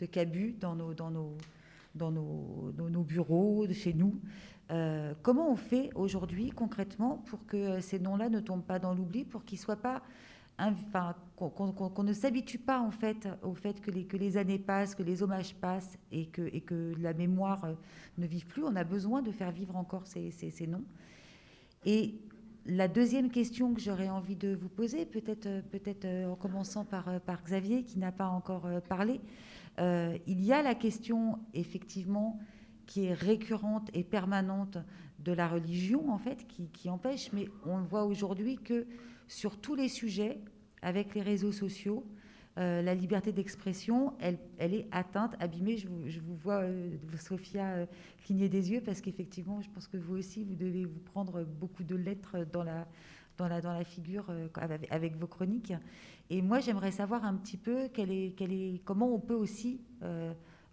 de Cabu dans nos, bureaux, chez nous. Euh, comment on fait aujourd'hui, concrètement, pour que ces noms-là ne tombent pas dans l'oubli, pour qu'ils soient pas qu'on ne s'habitue pas en fait au fait que les, années passent, que les hommages passent et que, la mémoire ne vive plus. On a besoin de faire vivre encore ces, noms. Et la deuxième question que j'aurais envie de vous poser, peut-être euh, peut euh, en commençant par, euh, par Xavier, qui n'a pas encore parlé, il y a la question, effectivement, qui est récurrente et permanente de la religion, en fait, qui, qui empêche, mais on voit aujourd'hui que sur tous les sujets, avec les réseaux sociaux, euh, la liberté d'expression, elle, elle, est atteinte, abîmée. Je vous, vois, euh, Sophia, euh, cligner des yeux parce qu'effectivement, je pense que vous aussi, vous devez vous prendre beaucoup de lettres dans la, dans la, dans la figure avec, vos chroniques. Et moi, j'aimerais savoir un petit peu comment on peut aussi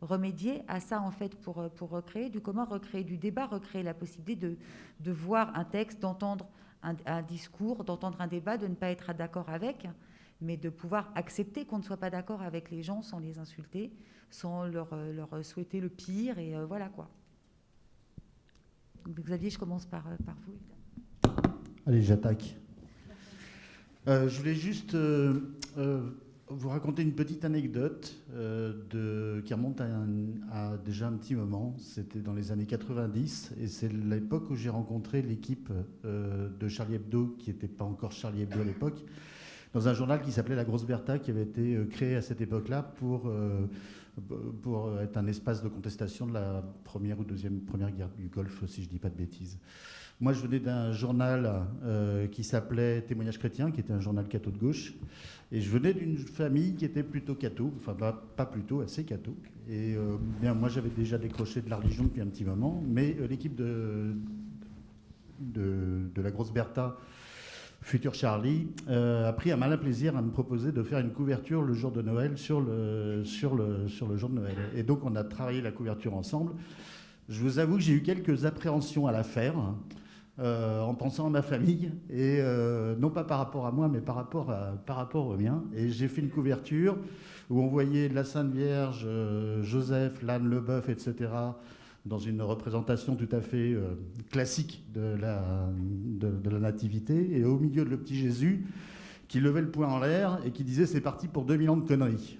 remédier à ça, en fait, pour, pour recréer du comment, recréer du débat, recréer la possibilité de, de voir un texte, d'entendre un, discours, d'entendre un débat, de ne pas être d'accord avec mais de pouvoir accepter qu'on ne soit pas d'accord avec les gens sans les insulter, sans leur, euh, leur souhaiter le pire, et euh, voilà quoi. Xavier, je commence par, euh, par vous. Allez, j'attaque. je voulais juste vous raconter une petite anecdote de, qui remonte à, déjà un petit moment. C'était dans les années 90 et c'est l'époque où j'ai rencontré l'équipe de Charlie Hebdo, qui n'était pas encore Charlie Hebdo à l'époque, dans un journal qui s'appelait La Grosse Bertha, qui avait été euh, créé à cette époque-là pour, euh, pour être un espace de contestation de la première ou deuxième première guerre du Golfe, si je ne dis pas de bêtises. Moi, je venais d'un journal euh, qui s'appelait Témoignage chrétien, qui était un journal catho de gauche. Et je venais d'une famille qui était plutôt catho, enfin pas, plutôt, assez catho. Et bien, moi, j'avais déjà décroché de la religion depuis un petit moment, mais l'équipe de, de, la Grosse Bertha futur Charlie, euh, a pris un malin plaisir à me proposer de faire une couverture le jour de Noël sur le, sur le, sur le jour de Noël. Et donc on a travaillé la couverture ensemble. Je vous avoue que j'ai eu quelques appréhensions à la faire, euh, en pensant à ma famille, et euh, non pas par rapport à moi, mais par rapport, à, par rapport au mien. Et j'ai fait une couverture où on voyait la Sainte Vierge, Joseph, l'âne, le bœuf, etc., dans une représentation tout à fait euh, classique de la, de, la nativité, et au milieu de le petit Jésus qui levait le poing en l'air et qui disait c'est parti pour 2000 ans de conneries.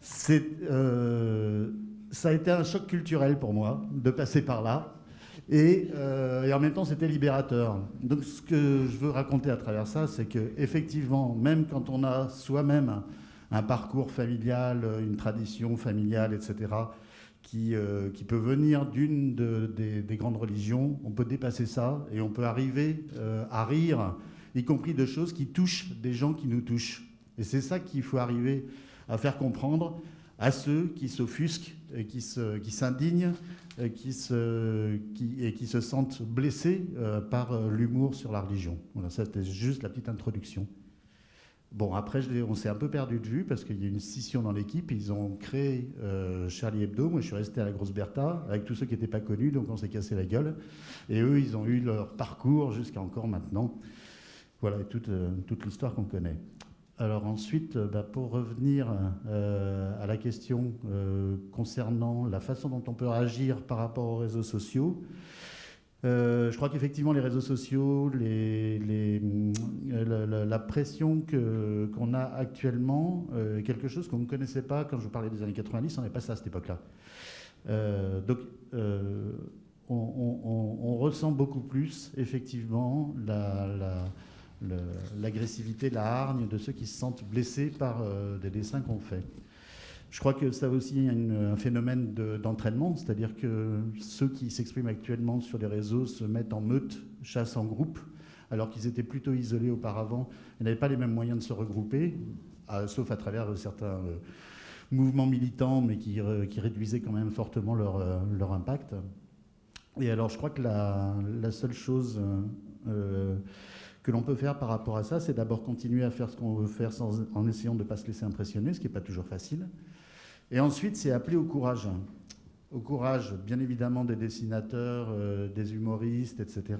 C'est, euh, ça a été un choc culturel pour moi de passer par là. Et, euh, et, en même temps, c'était libérateur. Donc, ce que je veux raconter à travers ça, c'est que effectivement, même quand on a soi-même un parcours familial, une tradition familiale, etc., qui, euh, qui peut venir d'une des, des, grandes religions. On peut dépasser ça et on peut arriver euh, à rire, y compris de choses qui touchent des gens qui nous touchent. Et c'est ça qu'il faut arriver à faire comprendre à ceux qui s'offusquent, et qui s'indignent qui se, qui, et qui se sentent blessés euh, par l'humour sur la religion. Voilà, c'était juste la petite introduction. Bon, après, on s'est un peu perdu de vue parce qu'il y a une scission dans l'équipe. Ils ont créé euh, Charlie Hebdo. Moi, je suis resté à la Grosse Bertha avec tous ceux qui n'étaient pas connus, donc on s'est cassé la gueule. Et eux, ils ont eu leur parcours jusqu'à encore maintenant. Voilà, toute, toute l'histoire qu'on connaît. Alors ensuite, bah, pour revenir à la question concernant la façon dont on peut agir par rapport aux réseaux sociaux, euh, je crois qu'effectivement, les réseaux sociaux, euh, la, pression qu'on a actuellement, euh, quelque chose qu'on ne connaissait pas quand je vous parlais des années 90, on n'est pas ça à cette époque-là. donc, on, ressent beaucoup plus, effectivement, l'agressivité, la, hargne de ceux qui se sentent blessés par des dessins qu'on fait. Je crois que ça aussi un phénomène d'entraînement, c'est-à-dire que ceux qui s'expriment actuellement sur les réseaux se mettent en meute, chassent en groupe, alors qu'ils étaient plutôt isolés auparavant Ils n'avaient pas les mêmes moyens de se regrouper, sauf à travers certains euh, mouvements militants, mais qui, réduisaient quand même fortement euh, leur, impact. Et alors je crois que la, seule chose euh, que l'on peut faire par rapport à ça, c'est d'abord continuer à faire ce qu'on veut faire en essayant de ne pas se laisser impressionner, ce qui n'est pas toujours facile. Et ensuite, c'est appeler au courage. Au courage, bien évidemment, des dessinateurs, euh, des humoristes, etc.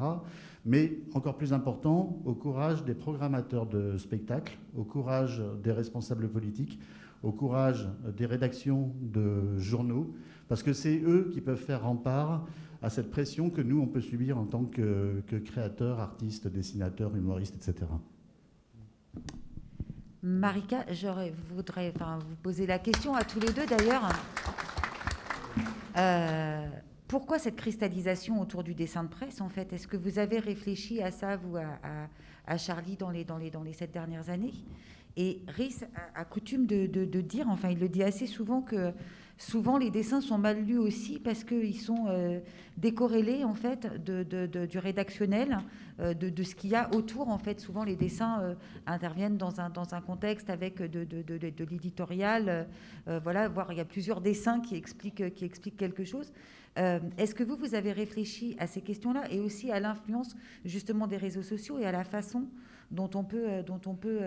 Mais encore plus important, au courage des programmateurs de spectacles, au courage des responsables politiques, au courage des rédactions de journaux, parce que c'est eux qui peuvent faire rempart à cette pression que nous, on peut subir en tant que, que créateurs, artistes, dessinateurs, humoristes, etc. Marika, je voudrais vous poser la question à tous les deux d'ailleurs. Euh, pourquoi cette cristallisation autour du dessin de presse en fait? Est-ce que vous avez réfléchi à ça, vous, à, Charlie, dans les, dans, les, dans les sept dernières années? Et Rhys a, coutume de, dire, enfin il le dit assez souvent, que souvent les dessins sont mal lus aussi parce qu'ils sont euh, décorrélés en fait du rédactionnel, euh, de, ce qu'il y a autour. En fait, souvent les dessins euh, interviennent dans un, dans un contexte avec de, l'éditorial. voilà, voire il y a plusieurs dessins qui expliquent, qui expliquent quelque chose. Est-ce que vous, vous avez réfléchi à ces questions-là et aussi à l'influence justement des réseaux sociaux et à la façon dont on peut, dont on peut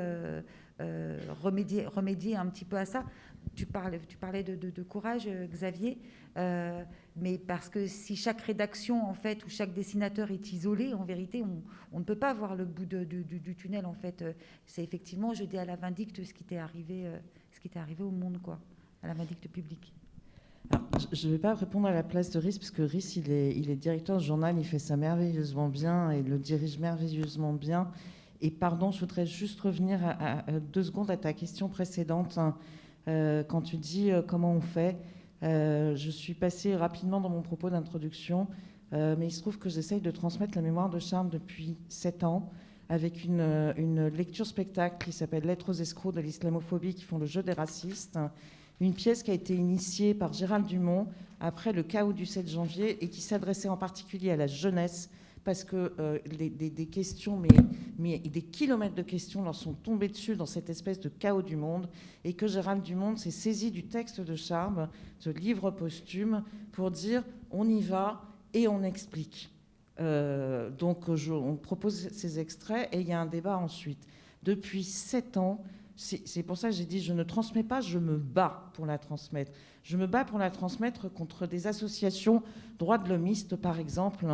remédier, remédier un petit peu à ça tu, parlais, de, courage, euh, Xavier, euh, mais parce que si chaque rédaction, en fait, ou chaque dessinateur est isolé, en vérité, on, ne peut pas voir le bout du, tunnel, en fait. Euh, c'est effectivement jeter à la vindicte ce qui t'est arrivé, ce qui arrivé au monde, quoi, à la vindicte publique. je ne vais pas répondre à la place de Rhys, parce que Rhys, il est, il est directeur de journal, il fait ça merveilleusement bien et le dirige merveilleusement bien. Et pardon, je voudrais juste revenir deux secondes à ta question précédente. Hein. Euh, quand tu dis euh, comment on fait, euh, je suis passée rapidement dans mon propos d'introduction, mais il se trouve que j'essaye de transmettre la mémoire de Charme depuis sept ans avec une, une lecture spectacle qui s'appelle Lettres aux escrocs de l'islamophobie qui font le jeu des racistes. Une pièce qui a été initiée par Gérald Dumont après le chaos du 7 janvier et qui s'adressait en particulier à la jeunesse parce que euh, des, questions, des kilomètres de questions leur sont tombées dessus dans cette espèce de chaos du monde, et que Gérald Dumont s'est saisi du texte de Charme, ce livre posthume, pour dire on y va et on explique. Euh, donc on propose ces extraits et il y a un débat ensuite. Depuis sept ans, c'est pour ça que j'ai dit je ne transmets pas, je me bats pour la transmettre. Je me bats pour la transmettre contre des associations droits de l'homiste, par exemple,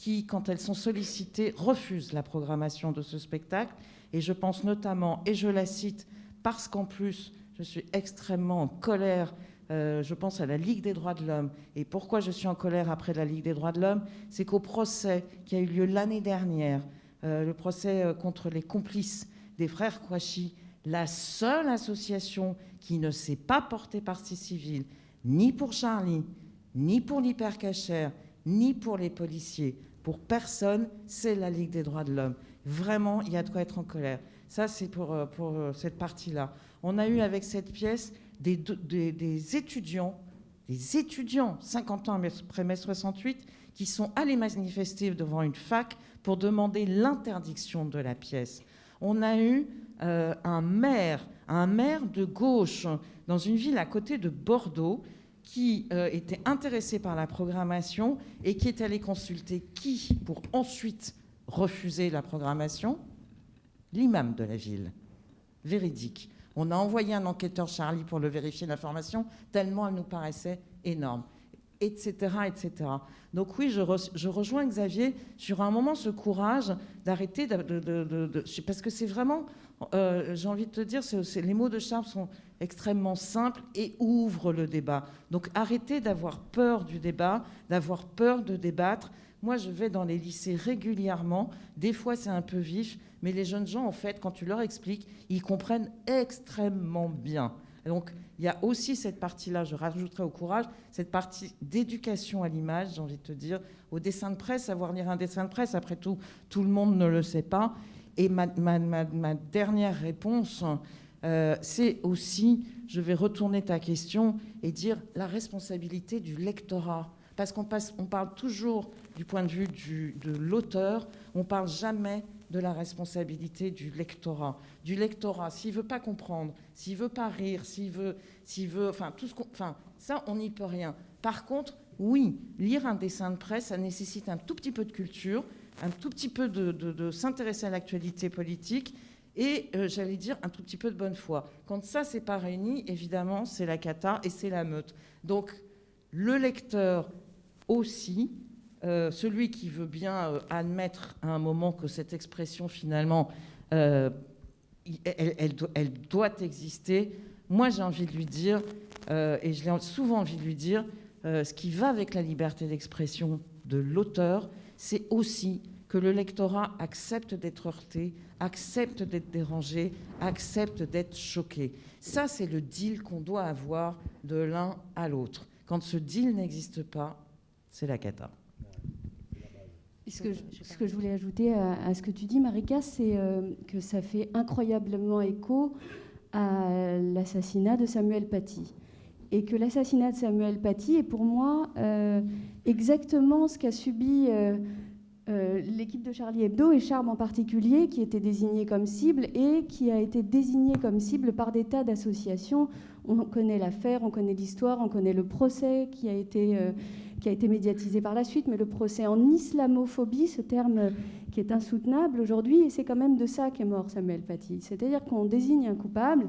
qui, quand elles sont sollicitées, refusent la programmation de ce spectacle. Et je pense notamment, et je la cite parce qu'en plus, je suis extrêmement en colère. Euh, je pense à la Ligue des droits de l'homme. Et pourquoi je suis en colère après la Ligue des droits de l'homme? C'est qu'au procès qui a eu lieu l'année dernière, euh, le procès euh, contre les complices des frères Kouachi, la seule association qui ne s'est pas portée partie civile, ni pour Charlie, ni pour l'hypercachère, ni pour les policiers, pour personne, c'est la Ligue des droits de l'homme. Vraiment, il y a de quoi être en colère. Ça, c'est pour, euh, euh, cette partie-là. On a eu avec cette pièce des, des, étudiants, des étudiants, 50 ans après mai 68, qui sont allés manifester devant une fac pour demander l'interdiction de la pièce. On a eu euh, un maire, un maire de gauche dans une ville à côté de Bordeaux, qui euh, était intéressé par la programmation et qui est allé consulter qui pour ensuite refuser la programmation? L'imam de la ville. Véridique. On a envoyé un enquêteur Charlie pour le vérifier l'information, tellement elle nous paraissait énorme. etc., etc. Donc oui, je, je, rejoins Xavier sur un moment ce courage d'arrêter de, parce que c'est vraiment, euh, j'ai envie de te dire, les mots de Charles sont extrêmement simples et ouvrent le débat. Donc arrêtez d'avoir peur du débat, d'avoir peur de débattre. Moi, je vais dans les lycées régulièrement. Des fois, c'est un peu vif, mais les jeunes gens, en fait, quand tu leur expliques, ils comprennent extrêmement bien. Donc, il y a aussi cette partie-là, je rajouterai au courage, cette partie d'éducation à l'image, j'ai envie de te dire, au dessin de presse, savoir lire un dessin de presse, après tout, tout le monde ne le sait pas. Et ma, dernière réponse, euh, c'est aussi, je vais retourner ta question et dire la responsabilité du lectorat. Parce qu'on on parle toujours du point de vue de l'auteur, on parle jamais de la responsabilité du lectorat. Du lectorat, s'il veut pas comprendre, s'il veut pas rire, s'il veut, veut, enfin tout ce enfin ça, on n'y peut rien. Par contre, oui, lire un dessin de presse, ça nécessite un tout petit peu de culture, un tout petit peu de, s'intéresser à l'actualité politique et, euh, j'allais dire, un tout petit peu de bonne foi. Quand ça, c'est pas réuni, évidemment, c'est la cata et c'est la meute. Donc, le lecteur aussi, euh, celui qui veut bien euh, admettre à un moment que cette expression, finalement, elle, doit exister, moi j'ai envie de lui dire, et je l'ai souvent envie de lui dire, ce qui va avec la liberté d'expression de l'auteur, c'est aussi que le lectorat accepte d'être heurté, accepte d'être dérangé, accepte d'être choqué. Ça, c'est le deal qu'on doit avoir de l'un à l'autre. Quand ce deal n'existe pas, c'est la cata. Ce que, je, voulais ajouter à, ce que tu dis, Marika, c'est euh, que ça fait incroyablement écho à l'assassinat de Samuel Paty. Et que l'assassinat de Samuel Paty est pour moi euh, exactement ce qu'a subi euh, l'équipe de Charlie Hebdo et Charme en particulier, qui était désigné comme cible et qui a été désigné comme cible par des tas d'associations. On connaît l'affaire, on connaît l'histoire, on connaît le procès qui a été qui a été médiatisé par la suite, mais le procès en islamophobie, ce terme qui est insoutenable aujourd'hui, et c'est quand même de ça qu'est mort Samuel Paty. C'est-à-dire qu'on désigne un coupable,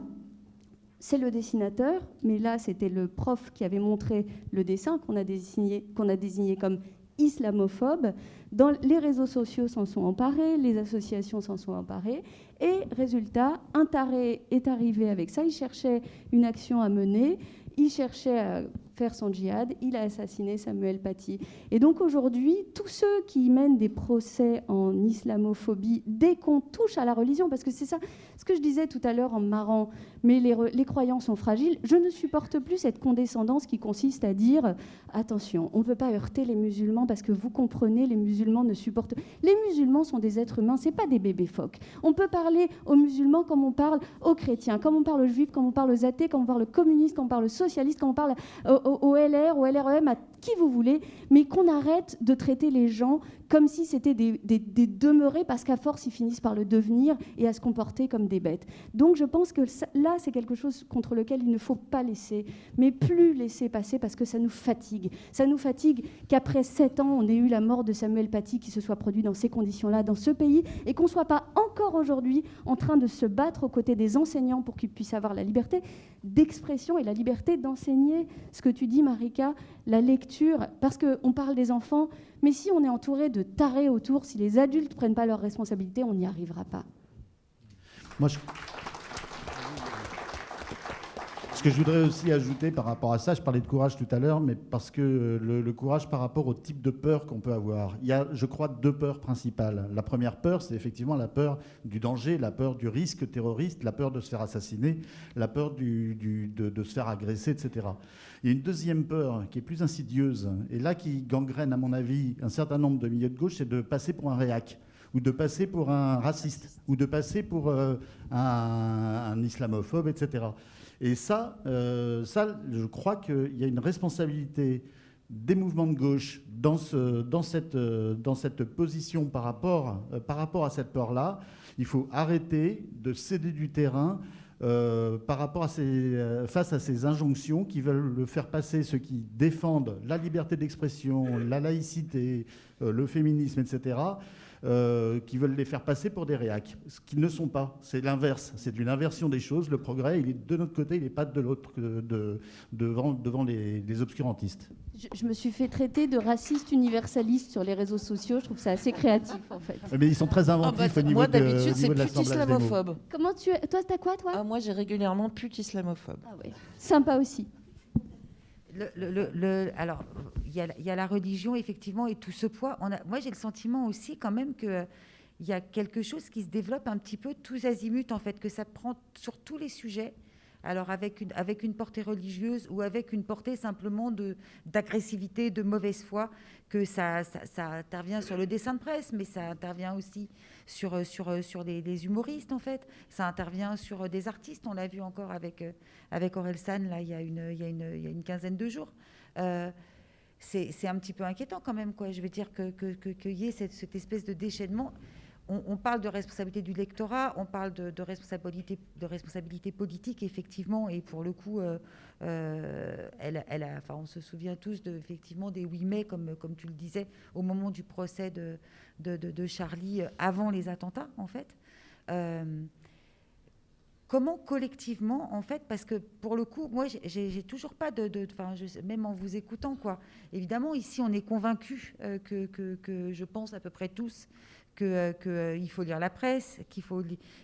c'est le dessinateur, mais là c'était le prof qui avait montré le dessin qu'on a désigné, qu'on a désigné comme islamophobe. Dans les réseaux sociaux s'en sont emparés, les associations s'en sont emparées, et résultat, un taré est arrivé avec ça. Il cherchait une action à mener, il cherchait à faire son djihad, il a assassiné Samuel Paty. Et donc aujourd'hui, tous ceux qui mènent des procès en islamophobie, dès qu'on touche à la religion, parce que c'est ça, ce que je disais tout à l'heure en marrant, mais les, les croyants sont fragiles, je ne supporte plus cette condescendance qui consiste à dire, attention, on ne peut pas heurter les musulmans parce que vous comprenez, les musulmans ne supportent... Les musulmans sont des êtres humains, c'est pas des bébés phoques. On peut parler aux musulmans comme on parle aux chrétiens, comme on parle aux juifs, comme on parle aux athées, comme on parle aux communistes, comme on parle aux socialistes, comme on parle aux, au, LR, au LREM, à qui vous voulez, mais qu'on arrête de traiter les gens comme si c'était des, demeurés, parce qu'à force, ils finissent par le devenir et à se comporter comme des bêtes. Donc je pense que là, c'est quelque chose contre lequel il ne faut pas laisser, mais plus laisser passer, parce que ça nous fatigue. Ça nous fatigue qu'après sept ans, on ait eu la mort de Samuel Paty qui se soit produit dans ces conditions-là, dans ce pays, et qu'on ne soit pas encore aujourd'hui en train de se battre aux côtés des enseignants pour qu'ils puissent avoir la liberté d'expression et la liberté d'enseigner ce que tu dis, Marika, la lecture, parce qu'on parle des enfants, mais si on est entouré de tarés autour, si les adultes ne prennent pas leurs responsabilités, on n'y arrivera pas. Moi, Ce que je voudrais aussi ajouter par rapport à ça, je parlais de courage tout à l'heure, mais parce que le, courage par rapport au type de peur qu'on peut avoir. Il y a, je crois, deux peurs principales. La première peur, c'est effectivement la peur du danger, la peur du risque terroriste, la peur de se faire assassiner, la peur de se faire agresser, etc. Il y a une deuxième peur qui est plus insidieuse, et là qui gangrène, à mon avis, un certain nombre de milieux de gauche, c'est de passer pour un réac, ou de passer pour un raciste, ou de passer pour euh, un, islamophobe, etc. Et ça, euh, ça je crois qu'il y a une responsabilité des mouvements de gauche dans, dans, cette, position par rapport à cette peur-là. Il faut arrêter de céder du terrain euh, par rapport à ces, euh, face à ces injonctions qui veulent le faire passer ceux qui défendent la liberté d'expression, la laïcité, euh, le féminisme, etc., euh, qui veulent les faire passer pour des réacs, ce qu'ils ne sont pas. C'est l'inverse, c'est une inversion des choses. Le progrès, il est de notre côté, il n'est pas de l'autre, de, devant, devant les, obscurantistes. Je, me suis fait traiter de raciste universaliste sur les réseaux sociaux. Je trouve ça assez créatif, en fait. Mais ils sont très inventifs ah bah, au niveau Moi, d'habitude, c'est pute islamophobe. Comment tu... Toi, t'as quoi, toi? Ah, Moi, j'ai régulièrement pute islamophobe. Ah ouais. Sympa aussi. Alors, il y, a la religion, effectivement, et tout ce poids. Moi, j'ai le sentiment aussi, quand même, que il y a quelque chose qui se développe un petit peu tous azimuts, en fait, que ça prend sur tous les sujets alors avec une, avec une portée religieuse ou avec une portée simplement d'agressivité, de, mauvaise foi, que ça, ça, intervient sur le dessin de presse, mais ça intervient aussi sur, sur, sur les, humoristes, en fait. Ça intervient sur des artistes, on l'a vu encore avec, avec Aurel San, là, il y a une, il y a une, il y a une quinzaine de jours. Euh, c'est un petit peu inquiétant quand même, quoi. Je veux dire qu'il que, que, y ait cette espèce de déchaînement on, parle de responsabilité du lectorat, on parle de, responsabilité, de responsabilité politique, effectivement, et pour le coup, euh, euh, elle, enfin, on se souvient tous de, effectivement des 8 mai, comme, comme tu le disais, au moment du procès de, de, Charlie, euh, avant les attentats, en fait. comment collectivement, en fait, parce que pour le coup, moi, j'ai toujours pas de, enfin, même en vous écoutant, quoi. Évidemment, ici, on est convaincus que, que, je pense à peu près tous qu'il euh, euh, faut lire la presse, qu'il faut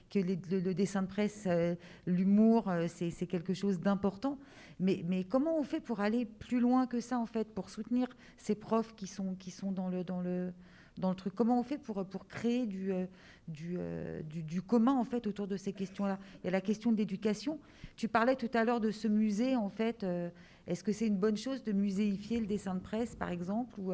que le, dessin de presse, euh, l'humour, c'est quelque chose d'important. Mais, comment on fait pour aller plus loin que ça, en fait, pour soutenir ces profs qui sont, qui sont dans, le, dans, le, dans le truc? Comment on fait pour, pour créer du, du, du, commun, en fait, autour de ces questions-là? Il y a la question de l'éducation. Tu parlais tout à l'heure de ce musée, en fait. Est-ce que c'est une bonne chose de muséifier le dessin de presse, par exemple ou,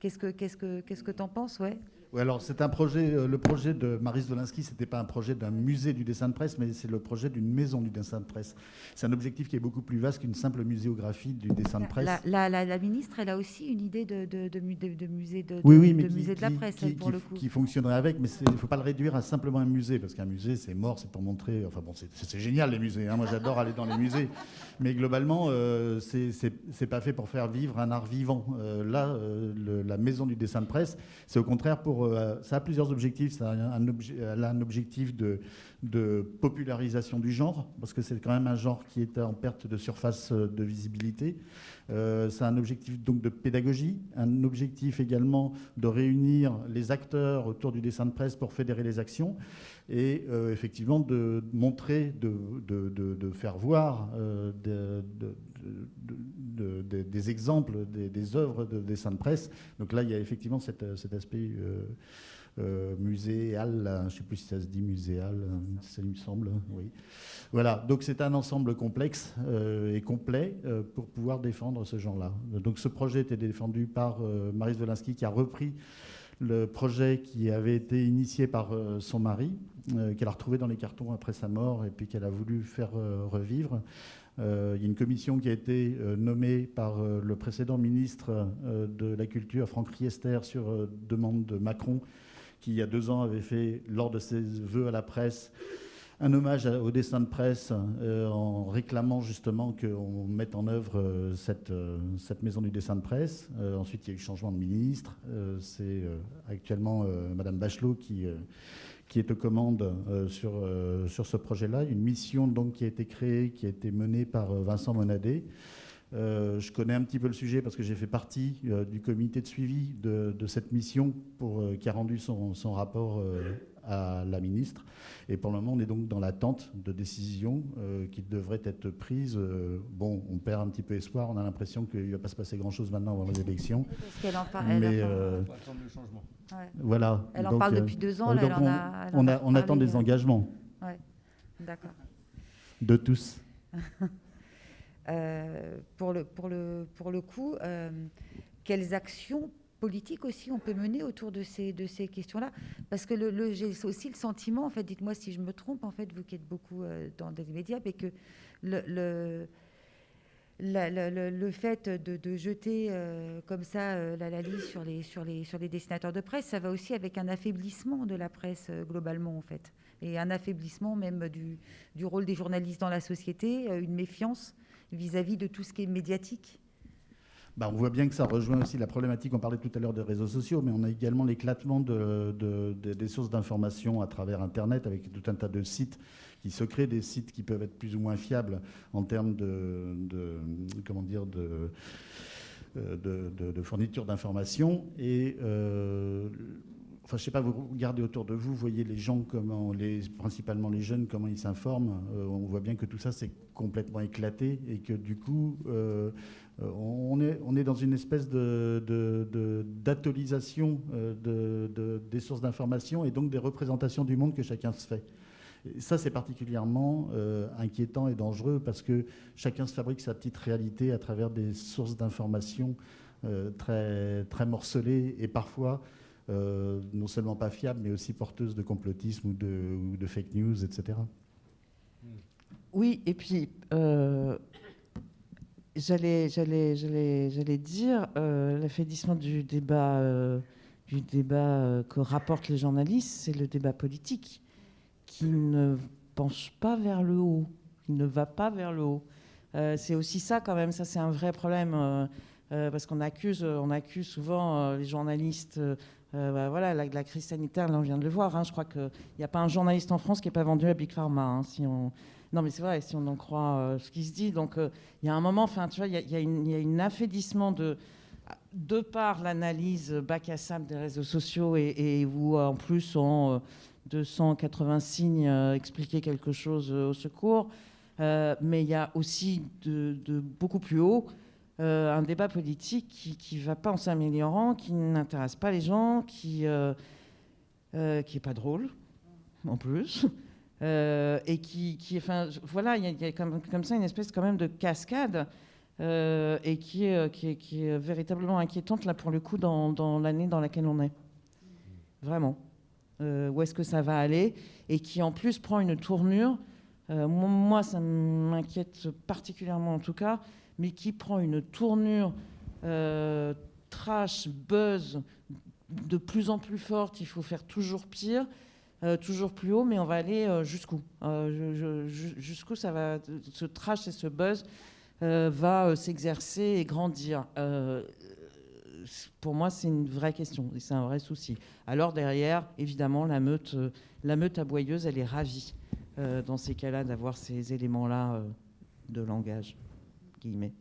Qu'est-ce que tu que, qu'est-ce que en penses? Ouais alors c'est un projet, euh, le projet de Maris Dolinski, ce n'était pas un projet d'un musée du dessin de presse, mais c'est le projet d'une maison du dessin de presse. C'est un objectif qui est beaucoup plus vaste qu'une simple muséographie du dessin de presse. La, ministre, elle a aussi une idée de, de, musée de, oui, oui, mais musée de la presse, qui, pour le coup. Qui fonctionnerait avec, mais il ne faut pas le réduire à simplement un musée, parce qu'un musée, c'est mort, c'est pour montrer... Enfin bon, c'est génial les musées, hein. moi j'adore aller dans les musées, mais globalement, euh, c'est pas fait pour faire vivre un art vivant. Euh, là, euh, la maison du dessin de presse, c'est au contraire pour... ça a plusieurs objectifs. Ça a un, un objectif de, popularisation du genre, parce que c'est quand même un genre qui est en perte de surface de visibilité. Euh, c'est un objectif donc de pédagogie, un objectif également de réunir les acteurs autour du dessin de presse pour fédérer les actions et euh, effectivement de montrer, de, faire voir euh, des exemples des, œuvres de dessin de presse. Donc là, il y a effectivement cet, aspect euh, muséal, je ne sais plus si ça se dit muséal, ça me semble, oui. Voilà, donc c'est un ensemble complexe euh, et complet euh, pour pouvoir défendre ce genre-là. Donc ce projet était défendu par Marie Zwolinski qui a repris le projet qui avait été initié par son mari, qu'elle a retrouvé dans les cartons après sa mort et puis qu'elle a voulu faire revivre. il y a une commission qui a été nommée par le précédent ministre de la Culture, Franck Riester, sur demande de Macron, qui, il y a deux ans, avait fait, lors de ses vœux à la presse, un hommage au dessin de presse euh, en réclamant justement qu'on mette en œuvre euh, cette, euh, cette, maison du dessin de presse. ensuite, il y a eu changement de ministre. C'est actuellement Madame Bachelot qui, est aux commandes sur, sur ce projet-là. Une mission donc, qui a été créée, qui a été menée par Vincent Monadet. Je connais un petit peu le sujet parce que j'ai fait partie du comité de suivi de, cette mission pour, qui a rendu son, rapport à la ministre. Et pour le moment, on est donc dans l'attente de décisions qui devraient être prises. bon, on perd un petit peu espoir. On a l'impression qu'il ne va pas se passer grand-chose maintenant avant les élections. Parce qu'elle en parle. Mais, le changement. Voilà. Elle en parle depuis deux ans. on, on, attend des engagements. Ouais. D'accord. De tous. Euh, pour, le, pour, le, pour le coup, euh, quelles actions politiques aussi on peut mener autour de ces, de ces questions-là Parce que le, j'ai aussi le sentiment, en fait, dites-moi si je me trompe, en fait, vous qui êtes beaucoup euh, dans des médias, mais que le, le le, fait de, de jeter comme ça la liste sur les, sur, les, sur les dessinateurs de presse, ça va aussi avec un affaiblissement de la presse globalement, en fait. Et un affaiblissement même du, du, rôle des journalistes dans la société, une méfiance vis-à-vis de tout ce qui est médiatique bah, on voit bien que ça rejoint aussi la problématique, on parlait tout à l'heure des réseaux sociaux, mais on a également l'éclatement des sources d'information à travers Internet avec tout un tas de sites qui se créent, des sites qui peuvent être plus ou moins fiables en termes de, comment dire, de, euh, de, fourniture d'informations. Et euh, enfin, je sais pas, vous regardez autour de vous, vous voyez les gens, comment, principalement les jeunes, comment ils s'informent. Euh, on voit bien que tout ça, c'est complètement éclaté et que du coup, euh, on, est, on est dans une espèce d'atolisation de, de, des sources d'information et donc des représentations du monde que chacun se fait. ça, c'est particulièrement euh, inquiétant et dangereux parce que chacun se fabrique sa petite réalité à travers des sources d'information euh, très, très morcelées et parfois non seulement pas fiables, mais aussi porteuses de complotisme ou de fake news, etc. Oui, et puis J'allais, dire euh, l'affaiblissement du débat, euh, du débat euh, que rapportent les journalistes, c'est le débat politique qui ne penche pas vers le haut, qui ne va pas vers le haut. c'est aussi ça quand même, ça c'est un vrai problème parce qu'on accuse, on accuse souvent les journalistes. Bah, voilà, la, crise sanitaire, là on vient de le voir. Hein, je crois qu'il n'y a pas un journaliste en France qui n'est pas vendu à Big Pharma. Hein, non, mais c'est vrai, si on en croit euh, ce qui se dit. Donc, euh, il y a un moment, enfin, tu vois, il y, a, un affaiblissement de, de par l'analyse bac à sable des réseaux sociaux et, où, en plus, en 280 signes expliquer quelque chose au secours. Euh, mais il y a aussi de, beaucoup plus haut un débat politique qui ne va pas en s'améliorant, qui n'intéresse pas les gens, qui n'est qui pas drôle en plus. Euh, et qui, enfin, voilà, il y a, comme, ça une espèce quand même de cascade euh, et qui est, qui, est, véritablement inquiétante là pour le coup dans, l'année dans laquelle on est. Vraiment. Euh, où est-ce que ça va aller et qui en plus prend une tournure. moi, ça m'inquiète particulièrement en tout cas, mais qui prend une tournure trash, buzz de plus en plus forte. Il faut faire toujours pire. Euh, toujours plus haut, mais on va aller euh, jusqu'où euh, Jusqu'où ça va, ce trash et ce buzz va s'exercer et grandir Pour moi, c'est une vraie question et c'est un vrai souci. Alors derrière, évidemment, la meute, la meute aboyeuse, elle est ravie dans ces cas-là d'avoir ces éléments-là de langage. Guillemets.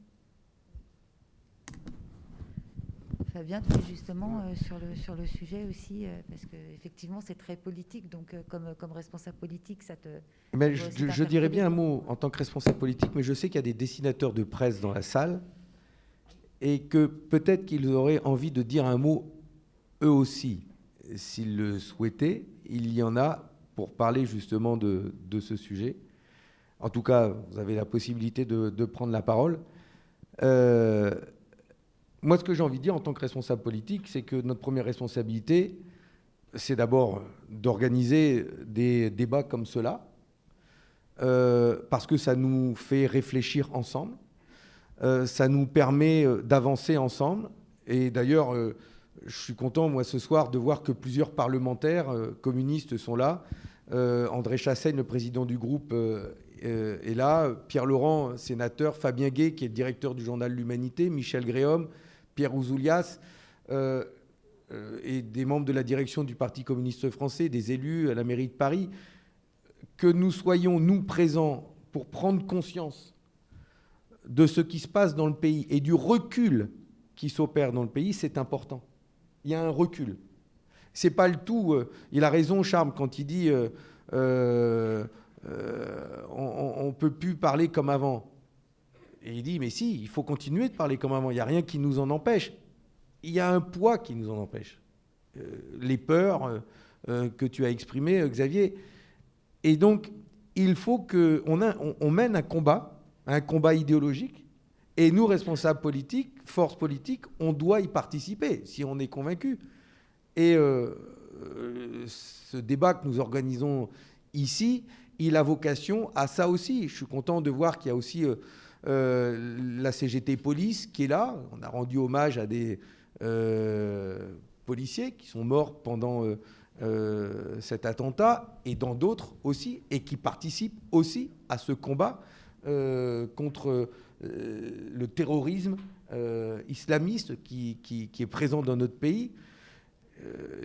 Fabien, tu es justement euh, sur, le, sur le sujet aussi, euh, parce qu'effectivement, c'est très politique. Donc, euh, comme, comme responsable politique, ça te. Mais je, dirais bien un mot en tant que responsable politique, mais je sais qu'il y a des dessinateurs de presse dans la salle et que peut-être qu'ils auraient envie de dire un mot eux aussi, s'ils le souhaitaient. Il y en a pour parler justement de, de, ce sujet. En tout cas, vous avez la possibilité de, de prendre la parole. Euh, moi, ce que j'ai envie de dire en tant que responsable politique, c'est que notre première responsabilité, c'est d'abord d'organiser des débats comme cela, euh, parce que ça nous fait réfléchir ensemble, euh, ça nous permet euh, d'avancer ensemble. Et d'ailleurs, je suis content, moi, ce soir, de voir que plusieurs parlementaires communistes sont là. André Chassaigne, le président du groupe, est là. Pierre Laurent, sénateur. Fabien Gay, qui est le directeur du journal L'Humanité. Michel Gréhomme, Pierre Ouzoulias euh, euh, et des membres de la direction du Parti communiste français, des élus à la mairie de Paris, que nous soyons, nous, présents pour prendre conscience de ce qui se passe dans le pays et du recul qui s'opère dans le pays, c'est important. Il y a un recul. C'est pas le tout. Euh, il a raison, Charme, quand il dit on ne peut plus parler comme avant. Et il dit, mais si, il faut continuer de parler comme avant, il n'y a rien qui nous en empêche. Il y a un poids qui nous en empêche. Euh, les peurs euh, euh, que tu as exprimées, Xavier. Et donc, il faut qu'on on, mène un combat, un combat idéologique, et nous, responsables politiques, forces politiques, on doit y participer, si on est convaincu. Et ce débat que nous organisons ici, il a vocation à ça aussi. Je suis content de voir qu'il y a aussi la CGT Police qui est là. On a rendu hommage à des euh, policiers qui sont morts pendant euh, cet attentat et dans d'autres aussi, et qui participent aussi à ce combat contre le terrorisme islamiste qui, est présent dans notre pays,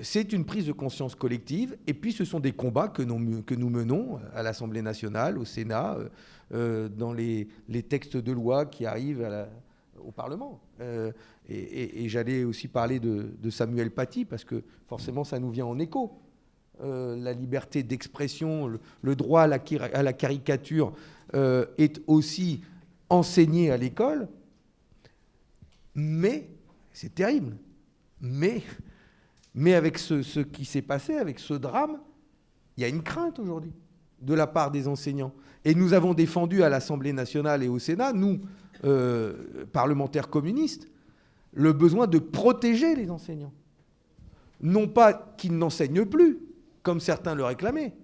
c'est une prise de conscience collective. Et puis, ce sont des combats que nous, que nous menons à l'Assemblée nationale, au Sénat, dans les, textes de loi qui arrivent au Parlement. et, j'allais aussi parler de, Samuel Paty, parce que forcément, ça nous vient en écho. la liberté d'expression, le, droit à la, à la caricature est aussi enseigné à l'école. Mais, c'est terrible, mais mais avec ce, qui s'est passé, avec ce drame, il y a une crainte aujourd'hui de la part des enseignants. Et nous avons défendu à l'Assemblée nationale et au Sénat, nous, euh, parlementaires communistes, le besoin de protéger les enseignants. Non pas qu'ils n'enseignent plus, comme certains le réclamaient,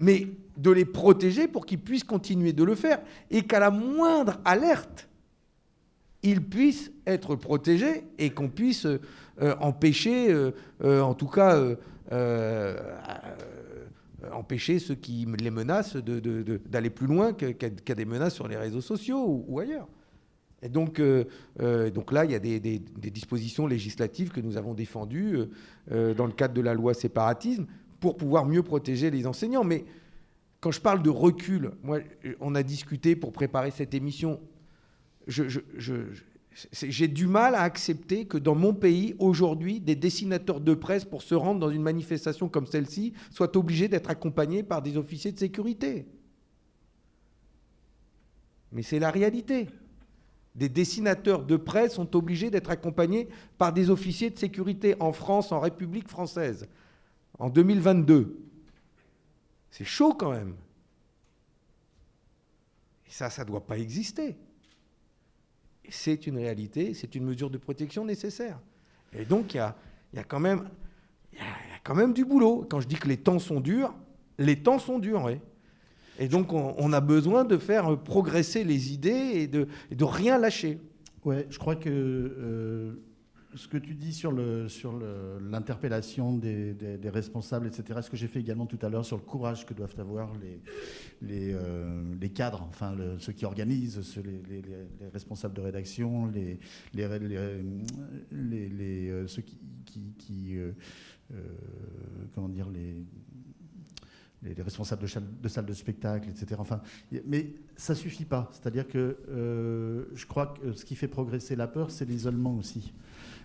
mais de les protéger pour qu'ils puissent continuer de le faire et qu'à la moindre alerte, ils puissent être protégés et qu'on puisse euh, empêcher, euh, euh, en tout cas, empêcher ceux qui les menacent d'aller plus loin qu'à des menaces sur les réseaux sociaux ou, ailleurs. Et donc, là, il y a des, dispositions législatives que nous avons défendues dans le cadre de la loi séparatisme pour pouvoir mieux protéger les enseignants. Mais quand je parle de recul, moi, on a discuté pour préparer cette émission. J'ai du mal à accepter que dans mon pays, aujourd'hui, des dessinateurs de presse, pour se rendre dans une manifestation comme celle-ci, soient obligés d'être accompagnés par des officiers de sécurité. Mais c'est la réalité. Des dessinateurs de presse sont obligés d'être accompagnés par des officiers de sécurité en France, en République française, en 2022. C'est chaud quand même. Et ça, ça ne doit pas exister c'est une réalité, c'est une mesure de protection nécessaire. Et donc, il y a, quand même, quand même du boulot. Quand je dis que les temps sont durs, les temps sont durs, oui. Et donc, on, a besoin de faire progresser les idées et de, de rien lâcher. Ouais, je crois que euh, ce que tu dis sur l'interpellation sur des, des, responsables, etc., ce que j'ai fait également tout à l'heure sur le courage que doivent avoir les, euh, cadres, enfin ceux qui organisent, les, les, responsables de rédaction, les, euh, ceux qui, euh, comment dire, les les, responsables de, de, salles de spectacle, etc. Enfin, mais ça suffit pas. C'est-à-dire que je crois que ce qui fait progresser la peur, c'est l'isolement aussi.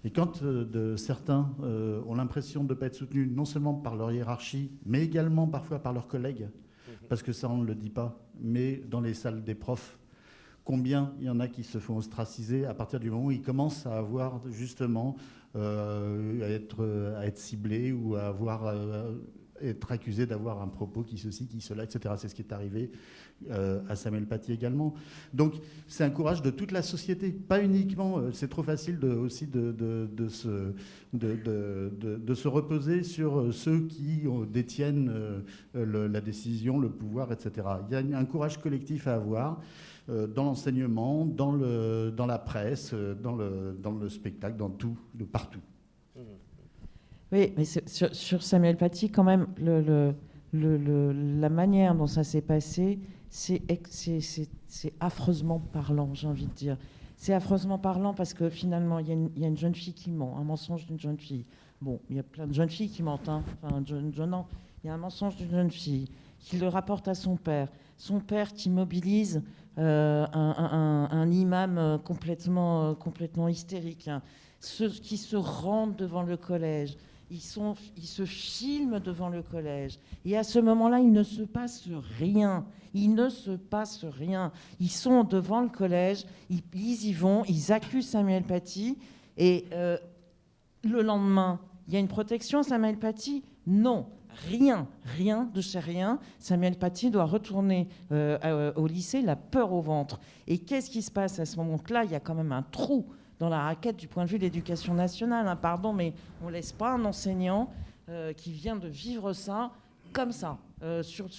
Et quand euh, de, certains euh, ont l'impression de ne pas être soutenus, non seulement par leur hiérarchie, mais également parfois par leurs collègues, mhm. parce que ça, on ne le dit pas, mais dans les salles des profs, combien il y en a qui se font ostraciser à partir du moment où ils commencent à avoir justement euh, à, être, à être ciblés ou à avoir être accusé d'avoir un propos qui ceci, qui cela, etc. C'est ce qui est arrivé euh, à Samuel Paty également. Donc c'est un courage de toute la société, pas uniquement, euh, c'est trop facile de, aussi de, de, se, de, se reposer sur euh, ceux qui détiennent la décision, le pouvoir, etc. Il y a un courage collectif à avoir dans l'enseignement, dans, le, dans la presse, dans le, dans le spectacle, dans tout, de partout. Oui, mais sur, Samuel Paty, quand même, la manière dont ça s'est passé, c'est affreusement parlant, j'ai envie de dire. C'est affreusement parlant parce que finalement, il y, a une jeune fille qui ment, un mensonge d'une jeune fille. Bon, il y a plein de jeunes filles qui mentent, hein. enfin, jeune, non. Il y a un mensonge d'une jeune fille qui le rapporte à son père. Son père qui mobilise euh, un, imam euh, complètement, euh, complètement hystérique. Hein. Ceux qui se rendent devant le collège ils, se filment devant le collège. Et à ce moment-là, il ne se passe rien. Il ne se passe rien. Ils sont devant le collège, ils, y vont, ils accusent Samuel Paty. Et euh, le lendemain, il y a une protection, Samuel Paty? Non, rien, rien de chez rien. Samuel Paty doit retourner euh, au lycée, la peur au ventre. Et qu'est-ce qui se passe à ce moment-là? Il y a quand même un trou dans la raquette du point de vue de l'éducation nationale. Hein, pardon, mais on ne laisse pas un enseignant euh, qui vient de vivre ça comme ça, euh, sur,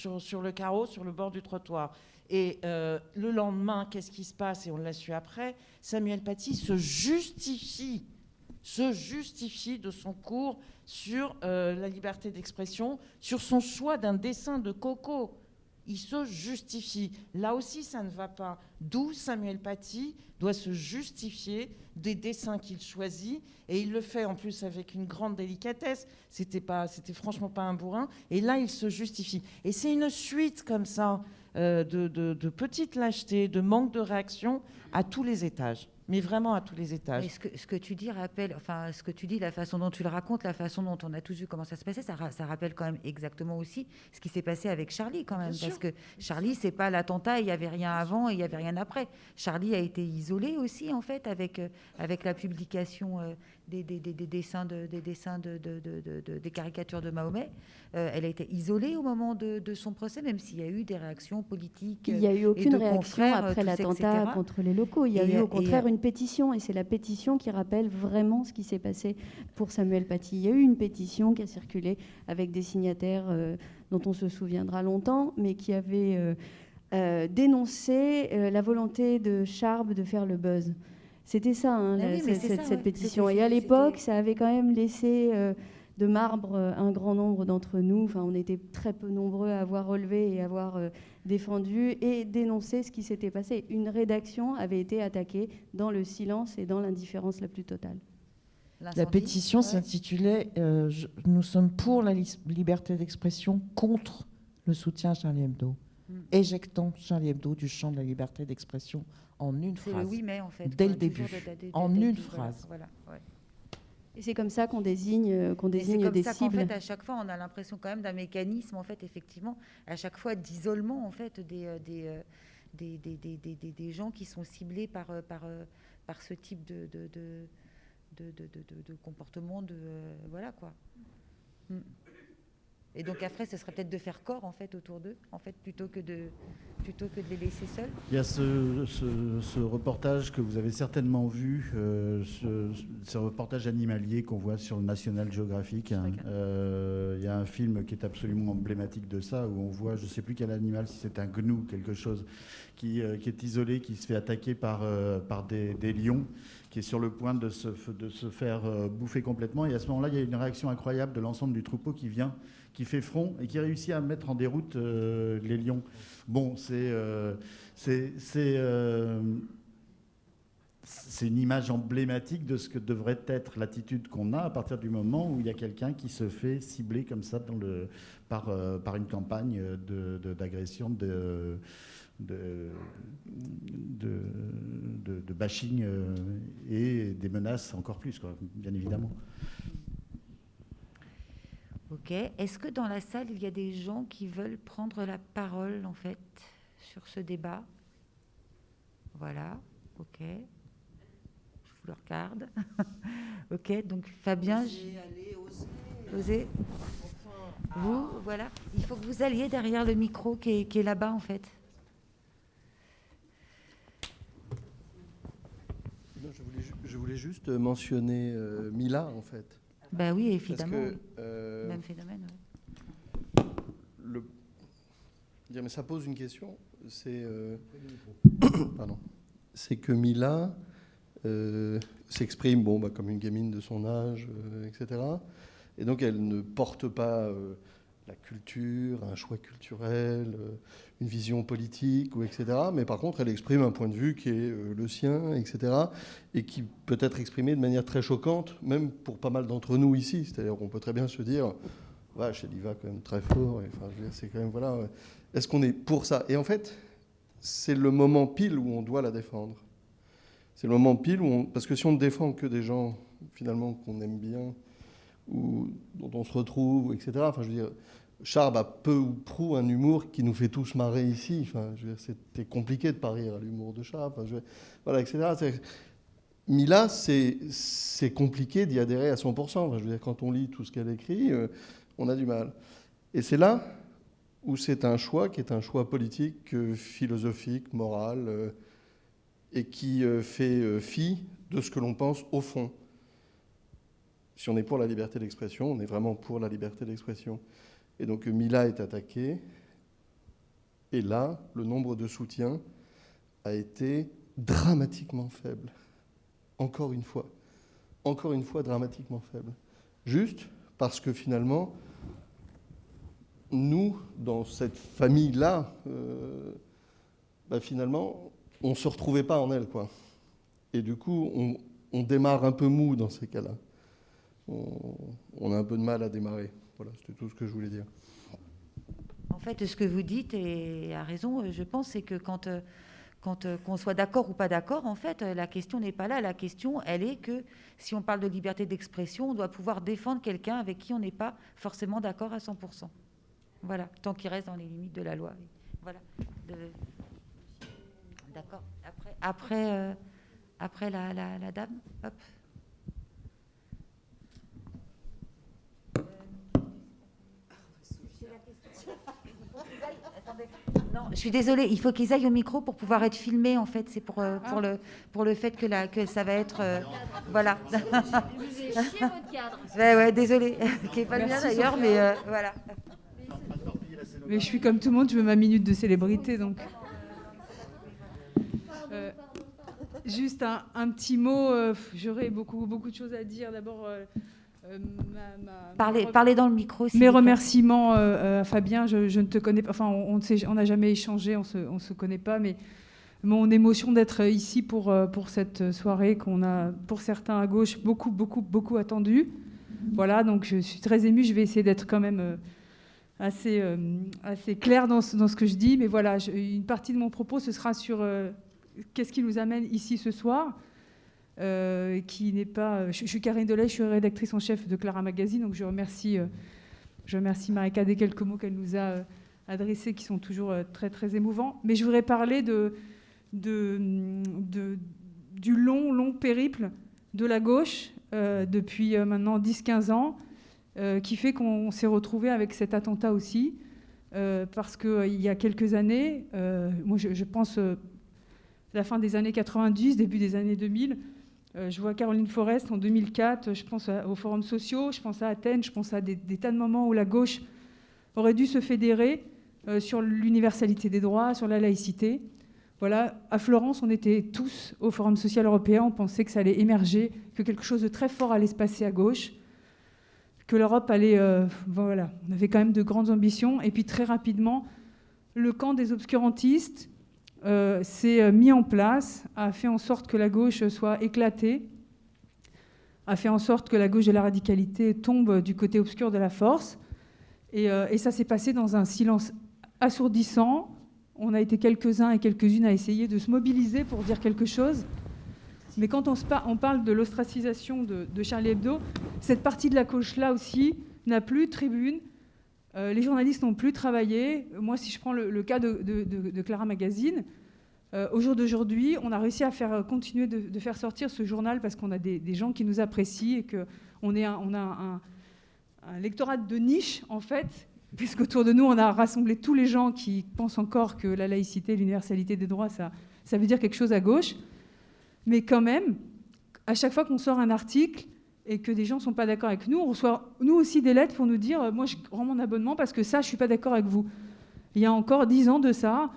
le carreau, sur le bord du trottoir. Et euh, le lendemain, qu'est-ce qui se passe Et on l'a su après, Samuel Paty se justifie, se justifie de son cours sur la liberté d'expression, sur son choix d'un dessin de Coco. Il se justifie. Là aussi, ça ne va pas. D'où Samuel Paty doit se justifier des dessins qu'il choisit, et il le fait en plus avec une grande délicatesse. C'était pas, c'était franchement pas un bourrin. Et là, il se justifie. Et c'est une suite comme ça euh, de, de, de petites lâchetés, de manque de réaction à tous les étages mais vraiment à tous les étages. ce, que, ce que tu dis rappelle, enfin, ce que tu dis, la façon dont tu le racontes, la façon dont on a tous vu comment ça se passait, ça, ça rappelle quand même exactement aussi ce qui s'est passé avec Charlie, quand même. parce que Charlie, c'est pas l'attentat, il n'y avait rien avant et il n'y avait rien après. Charlie a été isolé aussi, en fait, avec, euh, avec la publication euh, des, des, des, dessins, de, des, dessins de, de, des caricatures de Mahomet. Euh, elle a été isolée au moment de, son procès, même s'il y a eu des réactions politiques. Il n'y a eu aucune réaction après l'attentat contre les locaux. Il y a eu au contraire une pétition, et c'est la pétition qui rappelle vraiment ce qui s'est passé pour Samuel Paty. Il y a eu une pétition qui a circulé avec des signataires euh, dont on se souviendra longtemps, mais qui avait euh, dénoncé la volonté de Charb de faire le buzz. C'était ça, hein, cette, pétition. Et à l'époque, ça avait quand même laissé euh, de marbre euh, un grand nombre d'entre nous. Enfin, on était très peu nombreux à avoir relevé et à avoir euh, défendu et dénoncé ce qui s'était passé. Une rédaction avait été attaquée dans le silence et dans l'indifférence la plus totale. La pétition s'intitulait Nous sommes pour la liberté d'expression contre le soutien à Charlie Hebdo. Éjectons Charlie Hebdo du champ de la liberté d'expression en une phrase. le mai, en fait. Dès le début. en une phrase. Voilà, Et c'est comme ça qu'on désigne, euh, qu'on désigne comme des ça cibles. fait, à chaque fois, on a l'impression quand même d'un mécanisme, en fait, effectivement, à chaque fois d'isolement, en fait, des, euh, euh, des, des, des, des, des, gens qui sont ciblés par, par, par ce type de, de, de, de, de comportement, de voilà quoi. Mm. Et donc après, ce serait peut-être de faire corps en fait autour d'eux, en fait, plutôt que de plutôt que de les laisser seuls. Il y a ce, ce, reportage que vous avez certainement vu, euh, ce, reportage animalier qu'on voit sur le National Geographic. Hein. Euh, il y a un film qui est absolument emblématique de ça, où on voit, je ne sais plus quel animal, si c'est un gnou, quelque chose, qui, euh, qui, est isolé, qui se fait attaquer par, par des, des lions qui est sur le point de se, de se faire bouffer complètement. Et à ce moment-là, il y a une réaction incroyable de l'ensemble du troupeau qui vient qui fait front et qui réussit à mettre en déroute euh, les lions. Bon, c'est euh, euh, c'est une image emblématique de ce que devrait être l'attitude qu'on a à partir du moment où il y a quelqu'un qui se fait cibler comme ça par, une campagne d'agression, de, de, de, bashing et des menaces encore plus, bien évidemment. Ok. Est-ce que dans la salle, il y a des gens qui veulent prendre la parole, en fait, sur ce débat? Voilà. Ok. Je vous le regarde. ok. Donc, Fabien. Allez, osez. Vous, voilà. Il faut que vous alliez derrière le micro qui est, là-bas, en fait. je, voulais, juste mentionner euh, Mila, en fait. Ben oui, évidemment. Euh, Même phénomène. Le... Mais ça pose une question. C'est euh. C'est que Mila euh, s'exprime bon, bah, comme une gamine de son âge, etc. Et donc elle ne porte pas la culture, un choix culturel, une vision politique, ou etc. Mais par contre, elle exprime un point de vue qui est euh, le sien, etc. Et qui peut être exprimé de manière très choquante, même pour pas mal d'entre nous ici. C'est-à-dire qu'on peut très bien se dire, vache, elle y va quand même très fort. Enfin, c'est quand même, voilà. Est-ce qu'on est pour ça? Et en fait, c'est le moment pile où on doit la défendre. C'est le moment pile où on... Parce que si on ne défend que des gens, finalement, qu'on aime bien, ou dont on se retrouve, etc. Enfin, je veux dire, Charb a peu ou prou un humour qui nous fait tous marrer ici. Enfin, c'était compliqué de pas rire à l'humour de Charb. voilà, etc. Mila, c'est compliqué d'y adhérer à 100%. je veux dire, quand on lit tout ce qu'elle écrit, euh, on a du mal. Et c'est là où c'est un choix qui est un choix politique, euh, philosophique, moral, euh, et qui fait fi de ce que l'on pense au fond. Si on est pour la liberté d'expression, on est vraiment pour la liberté d'expression. Et donc Mila est attaqué. Et là, le nombre de soutiens a été dramatiquement faible. Encore une fois. Encore une fois, dramatiquement faible. Juste parce que finalement, nous, dans cette famille-là, euh, bah, finalement, on ne se retrouvait pas en elle. Quoi. Et du coup, on, démarre un peu mou dans ces cas-là. On, a un peu de mal à démarrer. Voilà, c'était tout ce que je voulais dire. En fait, ce que vous dites, et à raison, je pense, c'est que quand quand euh, qu'on soit d'accord ou pas d'accord, en fait, euh, la question n'est pas là. La question, elle est que si on parle de liberté d'expression, on doit pouvoir défendre quelqu'un avec qui on n'est pas forcément d'accord à 100%. Voilà, tant qu'il reste dans les limites de la loi. Voilà. D'accord. Après, après, euh, la, la, dame, hop. Non, je suis désolée, il faut qu'ils aillent au micro pour pouvoir être filmés, en fait. C'est pour, euh, pour, le, pour le fait que, la, que ça va être... Euh, voilà. Vous avez chié votre cadre. Ouais, ouais, désolée. qui n'est pas le mien d'ailleurs, mais euh, voilà. Mais je suis comme tout le monde, je veux ma minute de célébrité, donc... Euh, juste un, un, petit mot, euh, j'aurais beaucoup, beaucoup de choses à dire. D'abord, euh, ma, ma, parlez, ma... parlez, dans le micro. Mes remerciements à Fabien, je, je, ne te connais pas, enfin, on n'a on jamais échangé, on se, ne se connaît pas, mais mon émotion d'être ici pour, pour cette soirée qu'on a, pour certains à gauche, beaucoup, beaucoup, beaucoup attendu. Voilà, donc je suis très émue, je vais essayer d'être quand même assez, euh, assez clair dans ce, dans ce, que je dis, mais voilà, je, une partie de mon propos, ce sera sur euh, qu'est-ce qui nous amène ici ce soir. Euh, qui n'est pas. Je, je, suis Karine Delay, je suis rédactrice en chef de Clara Magazine, donc je remercie, je remercie Marika des quelques mots qu'elle nous a adressés, qui sont toujours très très émouvants. Mais je voudrais parler de, de, du long long périple de la gauche depuis maintenant 10-15 ans. Euh, qui fait qu'on s'est retrouvé avec cet attentat aussi, euh, parce qu'il euh, y a quelques années, euh, moi je, je pense euh, la fin des années 90, début des années 2000, je vois Caroline Forest en 2004, je pense aux forums sociaux, je pense à Athènes, je pense à des, tas de moments où la gauche aurait dû se fédérer sur l'universalité des droits, sur la laïcité. Voilà, à Florence, on était tous au Forum social européen, on pensait que ça allait émerger, que quelque chose de très fort allait se passer à gauche que l'Europe allait... Euh, voilà, on avait quand même de grandes ambitions. Et puis très rapidement, le camp des obscurantistes euh, s'est mis en place, a fait en sorte que la gauche soit éclatée, a fait en sorte que la gauche de la radicalité tombe du côté obscur de la force. Et, euh, ça s'est passé dans un silence assourdissant. On a été quelques-uns et quelques-unes à essayer de se mobiliser pour dire quelque chose. Mais quand on, parle de l'ostracisation de, de, Charlie Hebdo, cette partie de la gauche-là aussi n'a plus tribune. Euh, les journalistes n'ont plus travaillé. Moi, si je prends le, cas de, Clara Magazine, euh, au jour d'aujourd'hui, on a réussi à faire continuer de, faire sortir ce journal parce qu'on a des, gens qui nous apprécient et qu'on on a, un, un lectorat de niche, en fait, puisqu'autour de nous, on a rassemblé tous les gens qui pensent encore que la laïcité, l'universalité des droits, ça veut dire quelque chose à gauche. Mais quand même, à chaque fois qu'on sort un article et que des gens ne sont pas d'accord avec nous, on reçoit nous aussi des lettres pour nous dire euh, Moi, je rends mon abonnement parce que ça, je ne suis pas d'accord avec vous. Il y a encore dix ans de ça,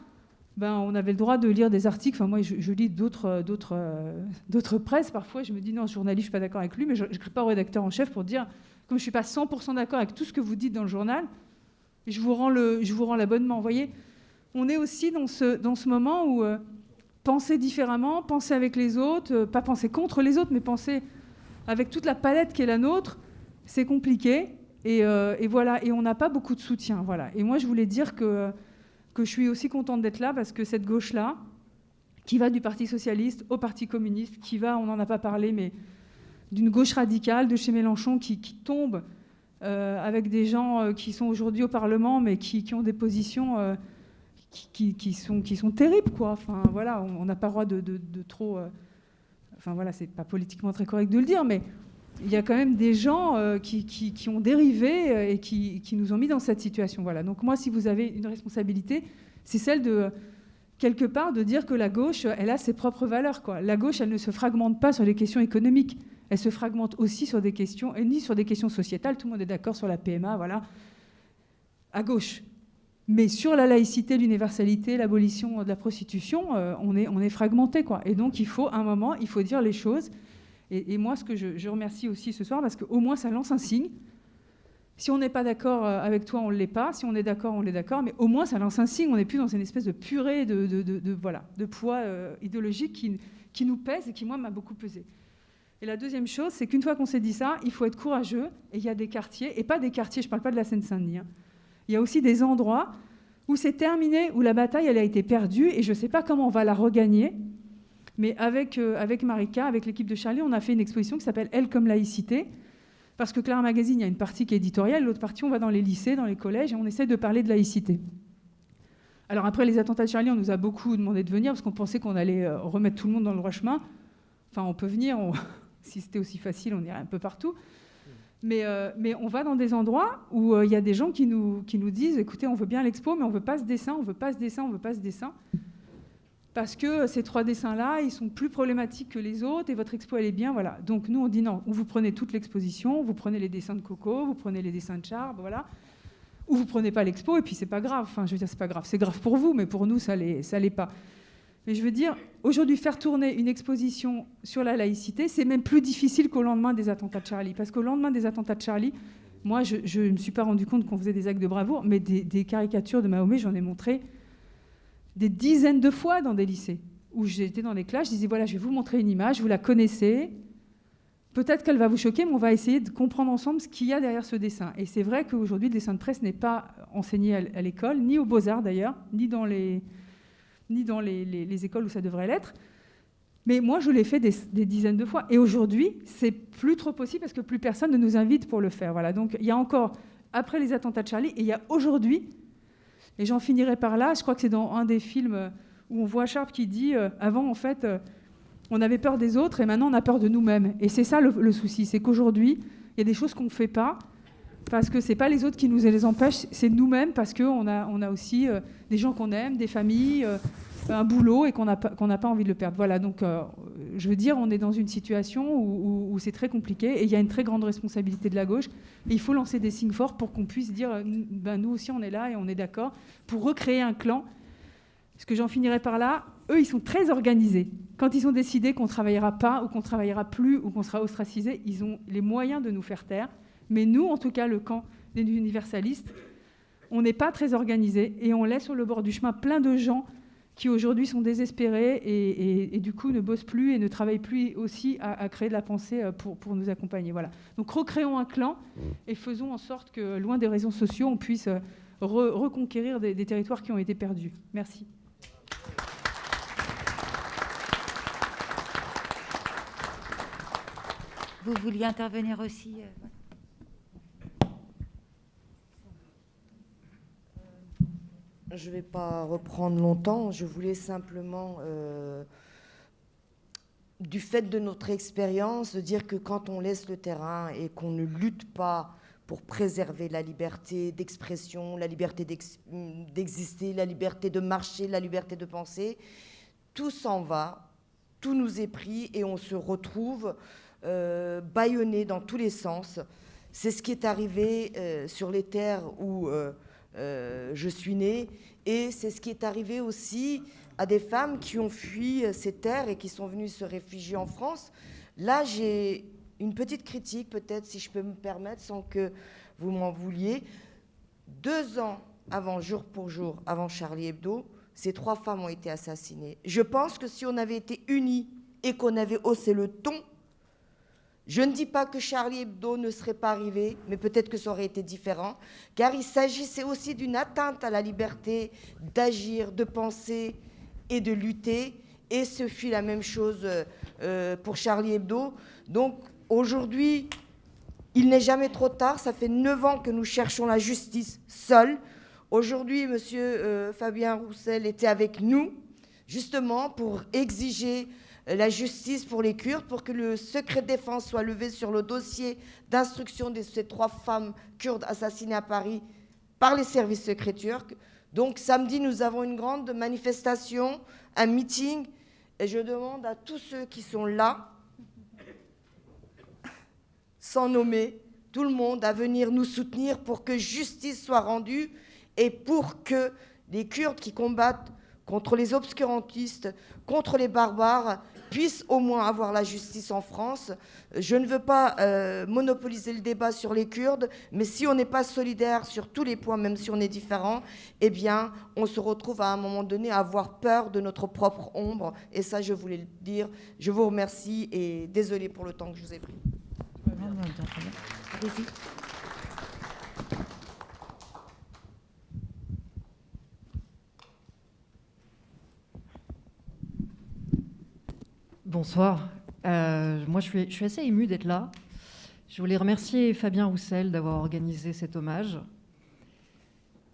ben, on avait le droit de lire des articles. Enfin, moi, je, lis d'autres, d'autres, euh, d'autres presses. Parfois, je me dis Non, ce journaliste, je ne suis pas d'accord avec lui, mais je n'écris pas au rédacteur en chef pour dire Comme je ne suis pas 100% d'accord avec tout ce que vous dites dans le journal, je vous rends, le, je vous rends l'abonnement. Vous voyez On est aussi dans ce, dans ce moment où. Euh, penser différemment, penser avec les autres, euh, pas penser contre les autres, mais penser avec toute la palette qui est la nôtre, c'est compliqué. Et, euh, et, voilà, et on n'a pas beaucoup de soutien. Voilà. Et moi, je voulais dire que, que je suis aussi contente d'être là parce que cette gauche-là, qui va du Parti socialiste au Parti communiste, qui va, on n'en a pas parlé, mais d'une gauche radicale de chez Mélenchon qui, tombe euh, avec des gens euh, qui sont aujourd'hui au Parlement, mais qui, ont des positions qui, sont, qui sont terribles, quoi. Enfin, voilà, on n'a pas le droit de trop. Enfin, voilà, c'est pas politiquement très correct de le dire, mais il y a quand même des gens euh, qui, ont dérivé euh, et qui, nous ont mis dans cette situation. Voilà. Donc moi, si vous avez une responsabilité, c'est celle de quelque part de dire que la gauche, elle a ses propres valeurs. La gauche, elle ne se fragmente pas sur les questions économiques. Elle se fragmente aussi sur des questions, et ni sur des questions sociétales. Tout le monde est d'accord sur la PMA, voilà. À gauche. Mais sur la laïcité, l'universalité, l'abolition de la prostitution, euh, on, est, on est fragmenté. Et donc, il faut, un moment, il faut dire les choses. Et, et moi, ce que je, je, remercie aussi ce soir, parce qu'au moins, ça lance un signe. Si on n'est pas d'accord euh, avec toi, on ne l'est pas. Si on est d'accord, on l'est d'accord. Mais au moins, ça lance un signe. On n'est plus dans une espèce de purée de, de, de, voilà, de poids euh, idéologique qui, qui, nous pèse et qui, moi, m'a beaucoup pesé. Et la deuxième chose, c'est qu'une fois qu'on s'est dit ça, il faut être courageux. Et il y a des quartiers, et pas des quartiers, je ne parle pas de la Seine-Saint-Denis. Hein. Il y a aussi des endroits où c'est terminé, où la bataille, elle a été perdue. Et je ne sais pas comment on va la regagner. Mais avec, euh, avec Marika, avec l'équipe de Charlie, on a fait une exposition qui s'appelle Elle comme laïcité. Parce que Claire Magazine, il y a une partie qui est éditoriale, l'autre partie, on va dans les lycées, dans les collèges, et on essaie de parler de laïcité. Alors après les attentats de Charlie, on nous a beaucoup demandé de venir parce qu'on pensait qu'on allait euh, remettre tout le monde dans le droit chemin. Enfin, on peut venir, si c'était aussi facile, on irait un peu partout. Mais, euh, mais, on va dans des endroits où il y a des gens qui nous, disent, écoutez, on veut bien l'expo, mais on veut pas ce dessin, on veut pas ce dessin, on veut pas ce dessin parce que ces trois dessins-là, ils sont plus problématiques que les autres et votre expo, elle est bien. Voilà. Donc nous, on dit non, vous prenez toute l'exposition, vous prenez les dessins de Coco, vous prenez les dessins de Charb, voilà. Ou vous prenez pas l'expo et puis c'est pas grave. Enfin, je veux dire, c'est pas grave. C'est grave pour vous, mais pour nous, ça l'est, l'est pas. Mais je veux dire, aujourd'hui, faire tourner une exposition sur la laïcité, c'est même plus difficile qu'au lendemain des attentats de Charlie. Parce qu'au lendemain des attentats de Charlie, moi, je ne me suis pas rendu compte qu'on faisait des actes de bravoure, mais des, caricatures de Mahomet, j'en ai montré des dizaines de fois dans des lycées où j'étais dans des classes, je disais voilà, je vais vous montrer une image, vous la connaissez. Peut-être qu'elle va vous choquer, mais on va essayer de comprendre ensemble ce qu'il y a derrière ce dessin. Et c'est vrai qu'aujourd'hui, le dessin de presse n'est pas enseigné à l'école, ni aux beaux-arts d'ailleurs, ni dans, les, ni dans les, écoles où ça devrait l'être. Mais moi, je l'ai fait des, dizaines de fois. Et aujourd'hui, c'est plus trop possible parce que plus personne ne nous invite pour le faire. Voilà. Donc, il y a encore, après les attentats de Charlie, et il y a aujourd'hui et j'en finirai par là. Je crois que c'est dans un des films où on voit Sharp qui dit euh, avant, en fait, euh, on avait peur des autres et maintenant on a peur de nous-mêmes. Et c'est ça le, souci, c'est qu'aujourd'hui, il y a des choses qu'on ne fait pas parce que ce n'est pas les autres qui nous les empêchent, c'est nous-mêmes parce qu'on a, on a aussi des gens qu'on aime, des familles, un boulot et qu'on n'a pas, envie de le perdre. Voilà, donc je veux dire, on est dans une situation où, c'est très compliqué et il y a une très grande responsabilité de la gauche. Il faut lancer des signes forts pour qu'on puisse dire, ben, nous aussi on est là et on est d'accord, pour recréer un clan. Parce que j'en finirai par là, eux ils sont très organisés. Quand ils ont décidé qu'on ne travaillera pas ou qu'on ne travaillera plus ou qu'on sera ostracisé, ils ont les moyens de nous faire taire. Mais nous, en tout cas, le camp des universalistes, on n'est pas très organisés et on laisse sur le bord du chemin plein de gens qui aujourd'hui sont désespérés et, du coup ne bossent plus et ne travaillent plus aussi à, créer de la pensée euh, pour, pour, nous accompagner. Voilà. Donc recréons un clan mmh. et faisons en sorte que, loin des réseaux sociaux, on puisse euh, reconquérir des, territoires qui ont été perdus. Merci. Vous vouliez intervenir aussi Je ne vais pas reprendre longtemps. Je voulais simplement, euh, du fait de notre expérience, dire que quand on laisse le terrain et qu'on ne lutte pas pour préserver la liberté d'expression, la liberté d'exister, la liberté de marcher, la liberté de penser, tout s'en va, tout nous est pris et on se retrouve euh, dans tous les sens. C'est ce qui est arrivé euh, sur les terres où euh, je suis née. Et c'est ce qui est arrivé aussi à des femmes qui ont fui euh, ces terres et qui sont venues se réfugier en France. Là, j'ai une petite critique, peut-être, si je peux me permettre, sans que vous m'en vouliez. Deux ans avant, jour pour jour, avant Charlie Hebdo, ces trois femmes ont été assassinées. Je pense que si on avait été unis et qu'on avait haussé le ton, je ne dis pas que Charlie Hebdo ne serait pas arrivé, mais peut-être que ça aurait été différent, car il s'agissait aussi d'une atteinte à la liberté d'agir, de penser et de lutter. Et ce fut la même chose euh, pour Charlie Hebdo. Donc aujourd'hui, il n'est jamais trop tard. Ça fait neuf ans que nous cherchons la justice seuls. Aujourd'hui, M. Euh, Fabien Roussel était avec nous, justement pour exiger la justice pour les Kurdes, pour que le secret de défense soit levé sur le dossier d'instruction de ces trois femmes kurdes assassinées à Paris par les services secrets turcs. Donc samedi, nous avons une grande manifestation, un meeting, et je demande à tous ceux qui sont là, sans nommer, tout le monde à venir nous soutenir pour que justice soit rendue et pour que les Kurdes qui combattent contre les obscurantistes, contre les barbares, puisse au moins avoir la justice en France. Je ne veux pas euh, monopoliser le débat sur les Kurdes, mais si on n'est pas solidaire sur tous les points, même si on est différent, eh bien, on se retrouve à un moment donné à avoir peur de notre propre ombre. Et ça, je voulais le dire. Je vous remercie et désolé pour le temps que je vous ai pris. Bonsoir. Euh, moi, je suis, assez émue d'être là. Je voulais remercier Fabien Roussel d'avoir organisé cet hommage.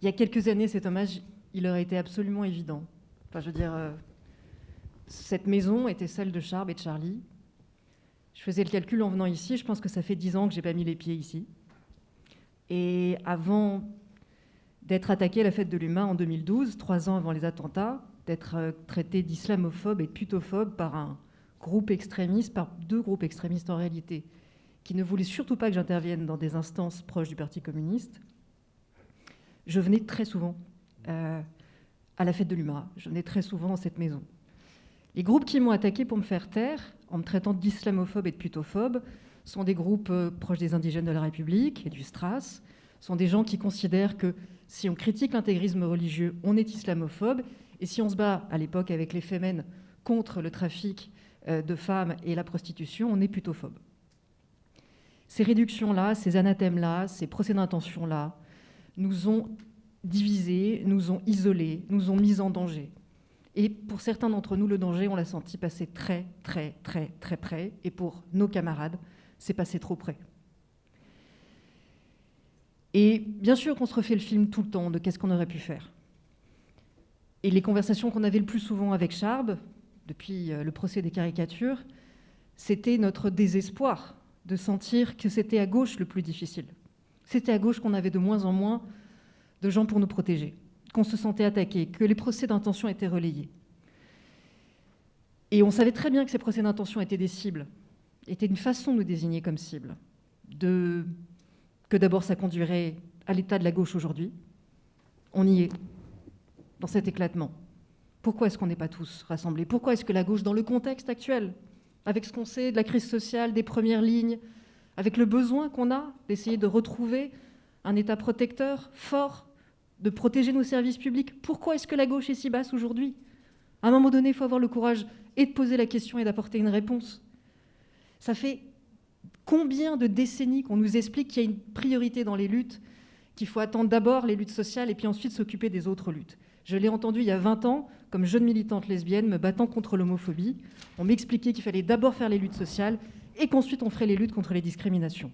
Il y a quelques années, cet hommage, il aurait été absolument évident. Enfin, je veux dire, euh, cette maison était celle de Charb et de Charlie. Je faisais le calcul en venant ici. Je pense que ça fait dix ans que j'ai pas mis les pieds ici. Et avant d'être attaqué à la fête de l'humain en 2012, trois ans avant les attentats, d'être euh, traité d'islamophobe et de putophobe par un groupes extrémistes, par deux groupes extrémistes en réalité, qui ne voulaient surtout pas que j'intervienne dans des instances proches du Parti communiste, je venais très souvent euh, à la fête de l'UMRA. Je venais très souvent dans cette maison. Les groupes qui m'ont attaqué pour me faire taire, en me traitant d'islamophobe et de putophobe, sont des groupes euh, proches des indigènes de la République et du STRAS, sont des gens qui considèrent que si on critique l'intégrisme religieux, on est islamophobe, et si on se bat à l'époque avec les Femen contre le trafic de femmes et la prostitution, on est plutôt phobe. Ces réductions-là, ces anathèmes-là, ces procès d'intention-là, nous ont divisés, nous ont isolés, nous ont mis en danger. Et pour certains d'entre nous, le danger, on l'a senti passer très, très, très, très près. Et pour nos camarades, c'est passé trop près. Et bien sûr qu'on se refait le film tout le temps de qu'est-ce qu'on aurait pu faire. Et les conversations qu'on avait le plus souvent avec Charb, depuis euh, le procès des caricatures, c'était notre désespoir de sentir que c'était à gauche le plus difficile. C'était à gauche qu'on avait de moins en moins de gens pour nous protéger, qu'on se sentait attaqué, que les procès d'intention étaient relayés. Et on savait très bien que ces procès d'intention étaient des cibles, étaient une façon de nous désigner comme cible, de... que d'abord ça conduirait à l'état de la gauche aujourd'hui. On y est, dans cet éclatement. Pourquoi est-ce qu'on n'est pas tous rassemblés? Pourquoi est-ce que la gauche, dans le contexte actuel, avec ce qu'on sait de la crise sociale, des premières lignes, avec le besoin qu'on a d'essayer de retrouver un État protecteur fort, de protéger nos services publics, pourquoi est-ce que la gauche est si basse aujourd'hui? À un moment donné, il faut avoir le courage et de poser la question et d'apporter une réponse. Ça fait combien de décennies qu'on nous explique qu'il y a une priorité dans les luttes, qu'il faut attendre d'abord les luttes sociales et puis ensuite s'occuper des autres luttes? Je l'ai entendu il y a 20 ans, comme jeune militante lesbienne, me battant contre l'homophobie. On m'expliquait qu'il fallait d'abord faire les luttes sociales et qu'ensuite on ferait les luttes contre les discriminations.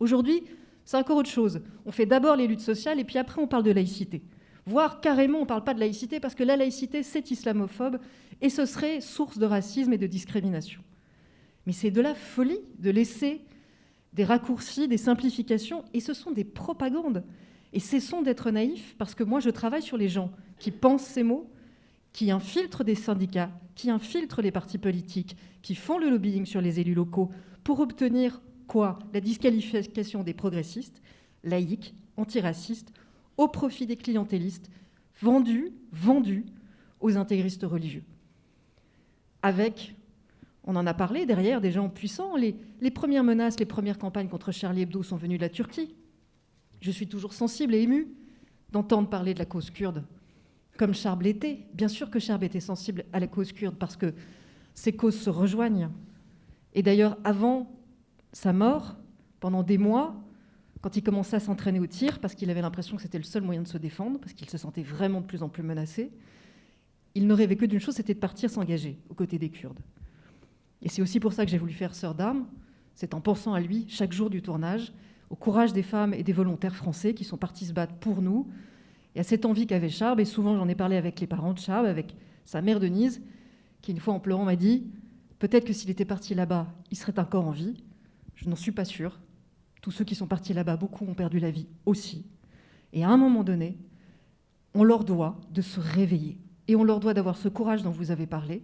Aujourd'hui, c'est encore autre chose. On fait d'abord les luttes sociales et puis après on parle de laïcité. Voire carrément on ne parle pas de laïcité parce que la laïcité c'est islamophobe et ce serait source de racisme et de discrimination. Mais c'est de la folie de laisser des raccourcis, des simplifications et ce sont des propagandes. Et cessons d'être naïfs, parce que moi, je travaille sur les gens qui pensent ces mots, qui infiltrent des syndicats, qui infiltrent les partis politiques, qui font le lobbying sur les élus locaux pour obtenir quoi? La disqualification des progressistes, laïcs, antiracistes, au profit des clientélistes, vendus, vendus aux intégristes religieux. Avec, on en a parlé derrière, des gens puissants. Les, les premières menaces, les premières campagnes contre Charlie Hebdo sont venues de la Turquie. Je suis toujours sensible et émue d'entendre parler de la cause kurde, comme Charb l'était. Bien sûr que Charb était sensible à la cause kurde, parce que ces causes se rejoignent. Et d'ailleurs, avant sa mort, pendant des mois, quand il commençait à s'entraîner au tir, parce qu'il avait l'impression que c'était le seul moyen de se défendre, parce qu'il se sentait vraiment de plus en plus menacé, il ne rêvait que d'une chose, c'était de partir s'engager aux côtés des Kurdes. Et c'est aussi pour ça que j'ai voulu faire Sœur d'armes, c'est en pensant à lui chaque jour du tournage, au courage des femmes et des volontaires français qui sont partis se battre pour nous, et à cette envie qu'avait Charb, et souvent j'en ai parlé avec les parents de Charb, avec sa mère Denise, qui une fois en pleurant m'a dit peut-être que s'il était parti là-bas, il serait encore en vie. Je n'en suis pas sûre. Tous ceux qui sont partis là-bas, beaucoup ont perdu la vie aussi. Et à un moment donné, on leur doit de se réveiller. Et on leur doit d'avoir ce courage dont vous avez parlé.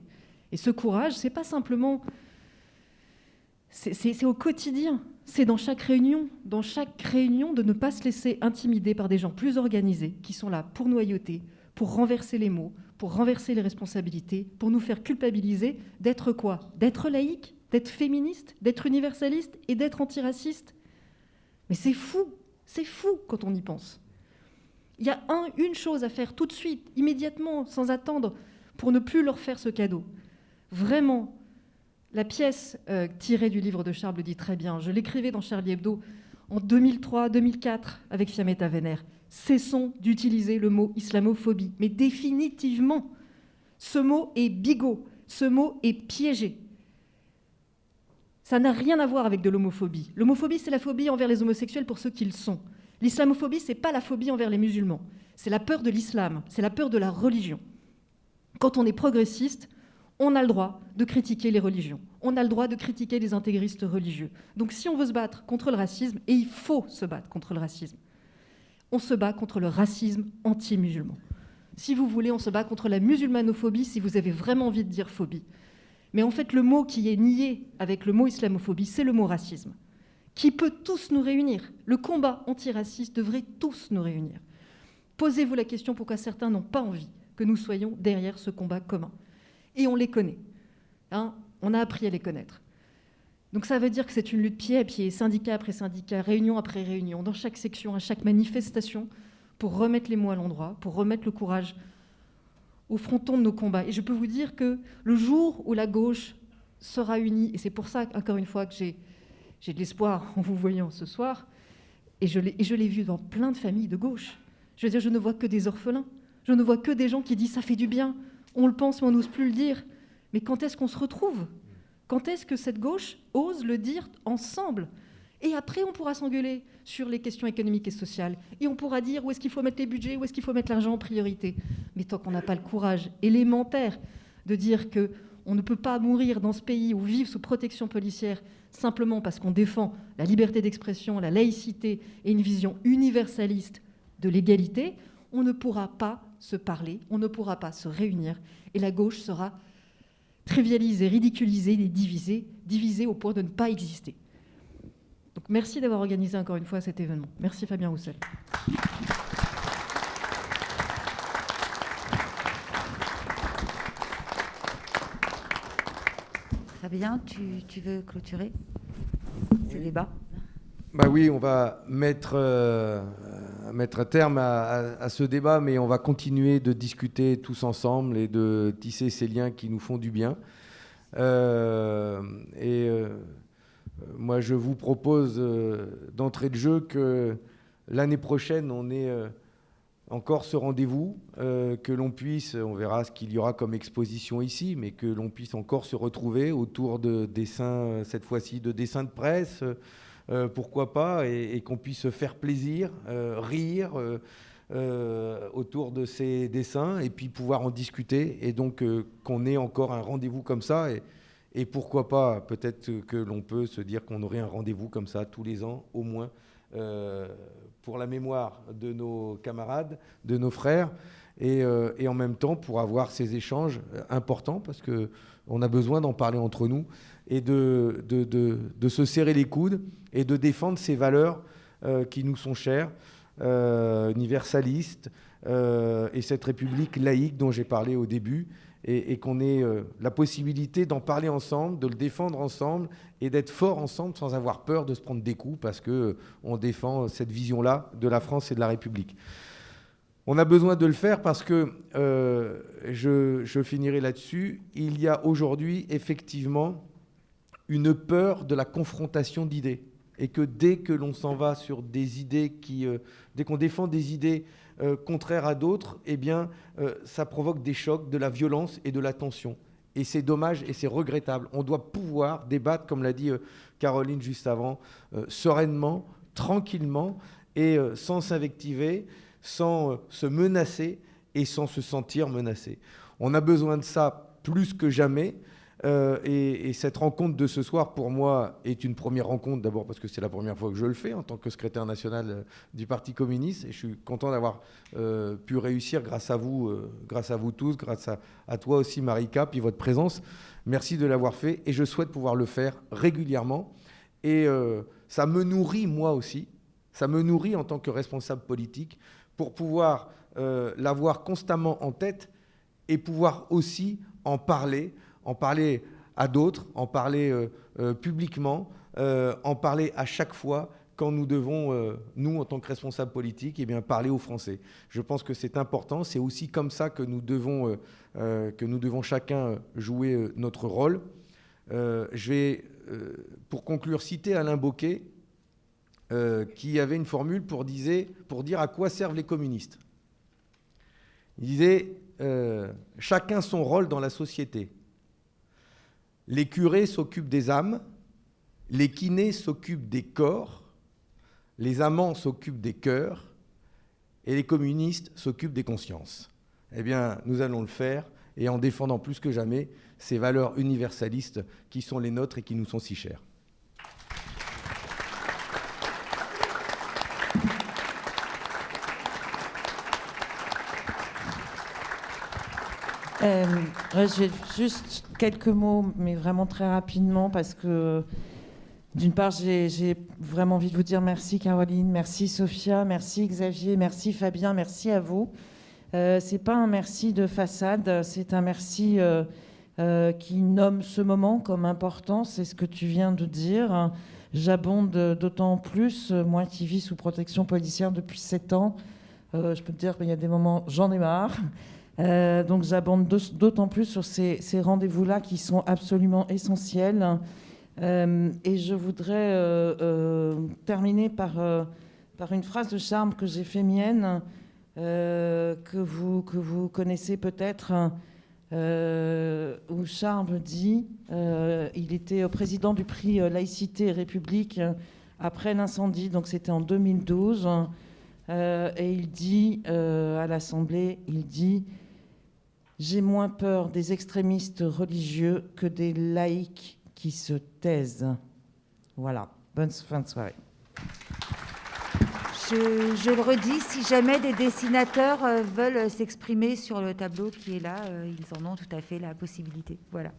Et ce courage, c'est pas simplement. C'est au quotidien c'est dans chaque réunion, dans chaque réunion, de ne pas se laisser intimider par des gens plus organisés, qui sont là pour noyauter, pour renverser les mots, pour renverser les responsabilités, pour nous faire culpabiliser d'être quoi? D'être laïque, d'être féministe, d'être universaliste et d'être antiraciste Mais c'est fou, c'est fou quand on y pense. Il y a un, une chose à faire tout de suite, immédiatement, sans attendre, pour ne plus leur faire ce cadeau. Vraiment, la pièce euh, tirée du livre de Charles le dit très bien. Je l'écrivais dans Charlie Hebdo en 2003-2004 avec Fiametta Vénère. Cessons d'utiliser le mot islamophobie. Mais définitivement, ce mot est bigot, ce mot est piégé. Ça n'a rien à voir avec de l'homophobie. L'homophobie, c'est la phobie envers les homosexuels pour ceux qu'ils sont. L'islamophobie, c'est pas la phobie envers les musulmans. C'est la peur de l'islam, c'est la peur de la religion. Quand on est progressiste, on a le droit de critiquer les religions. On a le droit de critiquer les intégristes religieux. Donc si on veut se battre contre le racisme, et il faut se battre contre le racisme, on se bat contre le racisme anti-musulman. Si vous voulez, on se bat contre la musulmanophobie si vous avez vraiment envie de dire phobie. Mais en fait, le mot qui est nié avec le mot islamophobie, c'est le mot racisme, qui peut tous nous réunir. Le combat antiraciste devrait tous nous réunir. Posez-vous la question pourquoi certains n'ont pas envie que nous soyons derrière ce combat commun? Et on les connaît. Hein, on a appris à les connaître. Donc ça veut dire que c'est une lutte pied à pied, syndicat après syndicat, réunion après réunion, dans chaque section, à chaque manifestation, pour remettre les mots à l'endroit, pour remettre le courage au fronton de nos combats. Et je peux vous dire que le jour où la gauche sera unie, et c'est pour ça, encore une fois, que j'ai, de l'espoir en vous voyant ce soir, et je, l'ai, et je l'ai vu dans plein de familles de gauche. Je veux dire, je ne vois que des orphelins, je ne vois que des gens qui disent ça fait du bien, on le pense, mais on n'ose plus le dire. Mais quand est-ce qu'on se retrouve? Quand est-ce que cette gauche ose le dire ensemble? Et après, on pourra s'engueuler sur les questions économiques et sociales. Et on pourra dire où est-ce qu'il faut mettre les budgets, où est-ce qu'il faut mettre l'argent en priorité. Mais tant qu'on n'a pas le courage élémentaire de dire que on ne peut pas mourir dans ce pays ou vivre sous protection policière simplement parce qu'on défend la liberté d'expression, la laïcité et une vision universaliste de l'égalité, on ne pourra pas se parler, on ne pourra pas se réunir, et la gauche sera trivialisée, ridiculisée et divisée, divisée au point de ne pas exister. Donc merci d'avoir organisé encore une fois cet événement. Merci Fabien Roussel. Fabien, tu, tu veux clôturer ce débat? Bah oui, on va mettre, euh, mettre un terme à, ce débat, mais on va continuer de discuter tous ensemble et de tisser ces liens qui nous font du bien. Euh, et euh, moi, je vous propose d'entrée de jeu que l'année prochaine, on ait encore ce rendez-vous, que l'on puisse, on verra ce qu'il y aura comme exposition ici, mais que l'on puisse encore se retrouver autour de dessins, cette fois-ci de dessins de presse. Euh, pourquoi pas, et, qu'on puisse se faire plaisir, euh, rire euh, autour de ces dessins, et puis pouvoir en discuter, et donc qu'on ait encore un rendez-vous comme ça. Et, pourquoi pas, peut-être que l'on peut se dire qu'on aurait un rendez-vous comme ça tous les ans, au moins, pour la mémoire de nos camarades, de nos frères, et, en même temps pour avoir ces échanges importants, parce qu'on a besoin d'en parler entre nous et de, se serrer les coudes et de défendre ces valeurs euh, qui nous sont chères, euh, universalistes, euh, et cette République laïque dont j'ai parlé au début, et, qu'on ait la possibilité d'en parler ensemble, de le défendre ensemble, et d'être fort ensemble sans avoir peur de se prendre des coups, parce qu'on défend cette vision-là de la France et de la République. On a besoin de le faire parce que, je, je, finirai là-dessus, il y a aujourd'hui effectivement une peur de la confrontation d'idées. Et que dès que l'on s'en va sur des idées qui. Euh, dès qu'on défend des idées euh, contraires à d'autres, eh bien, euh, ça provoque des chocs, de la violence et de la tension. Et c'est dommage et c'est regrettable. On doit pouvoir débattre, comme l'a dit Caroline juste avant, sereinement, tranquillement et sans s'invectiver, sans se menacer et sans se sentir menacé. On a besoin de ça plus que jamais. Euh, et, cette rencontre de ce soir, pour moi, est une première rencontre, d'abord parce que c'est la première fois que je le fais en tant que secrétaire national euh, du Parti communiste. Et je suis content d'avoir euh, pu réussir grâce à vous, grâce à vous tous, grâce à, toi aussi, Marika, puis votre présence. Merci de l'avoir fait. Et je souhaite pouvoir le faire régulièrement. Et ça me nourrit, moi aussi. Ça me nourrit en tant que responsable politique pour pouvoir l'avoir constamment en tête et pouvoir aussi en parler, en parler à d'autres, en parler euh, euh, publiquement, euh, en parler à chaque fois quand nous devons, nous, en tant que responsables politiques, eh bien, parler aux Français. Je pense que c'est important. C'est aussi comme ça que nous devons, que nous devons chacun jouer notre rôle. Je vais, pour conclure, citer Alain Bocquet, euh, qui avait une formule pour, disait, pour dire à quoi servent les communistes. Il disait chacun son rôle dans la société. Les curés s'occupent des âmes, les kinés s'occupent des corps, les amants s'occupent des cœurs et les communistes s'occupent des consciences. Eh bien, nous allons le faire et en défendant plus que jamais ces valeurs universalistes qui sont les nôtres et qui nous sont si chères. Euh, J'ai juste quelques mots, mais vraiment très rapidement, parce que d'une part, j'ai vraiment envie de vous dire merci Caroline, merci Sophia, merci Xavier, merci Fabien, merci à vous. Euh, c'est pas un merci de façade, c'est un merci euh, euh, qui nomme ce moment comme important, c'est ce que tu viens de dire. J'abonde d'autant plus, moi qui vis sous protection policière depuis 7 ans, je peux te dire qu'il y a des moments, j'en ai marre. Euh, donc j'abonde d'aut- d'autant plus sur ces, rendez-vous-là qui sont absolument essentiels. Euh, et je voudrais euh, terminer par, une phrase de charme que j'ai fait mienne, que, vous, que vous connaissez peut-être, où Charme dit, il était président du prix Laïcité et République après l'incendie, donc c'était en 2012, euh, et il dit à l'Assemblée, il dit j'ai moins peur des extrémistes religieux que des laïcs qui se taisent. Voilà. Bonne fin de soirée. Je, je le redis, si jamais des dessinateurs euh, veulent s'exprimer sur le tableau qui est là, euh, ils en ont tout à fait la possibilité. Voilà.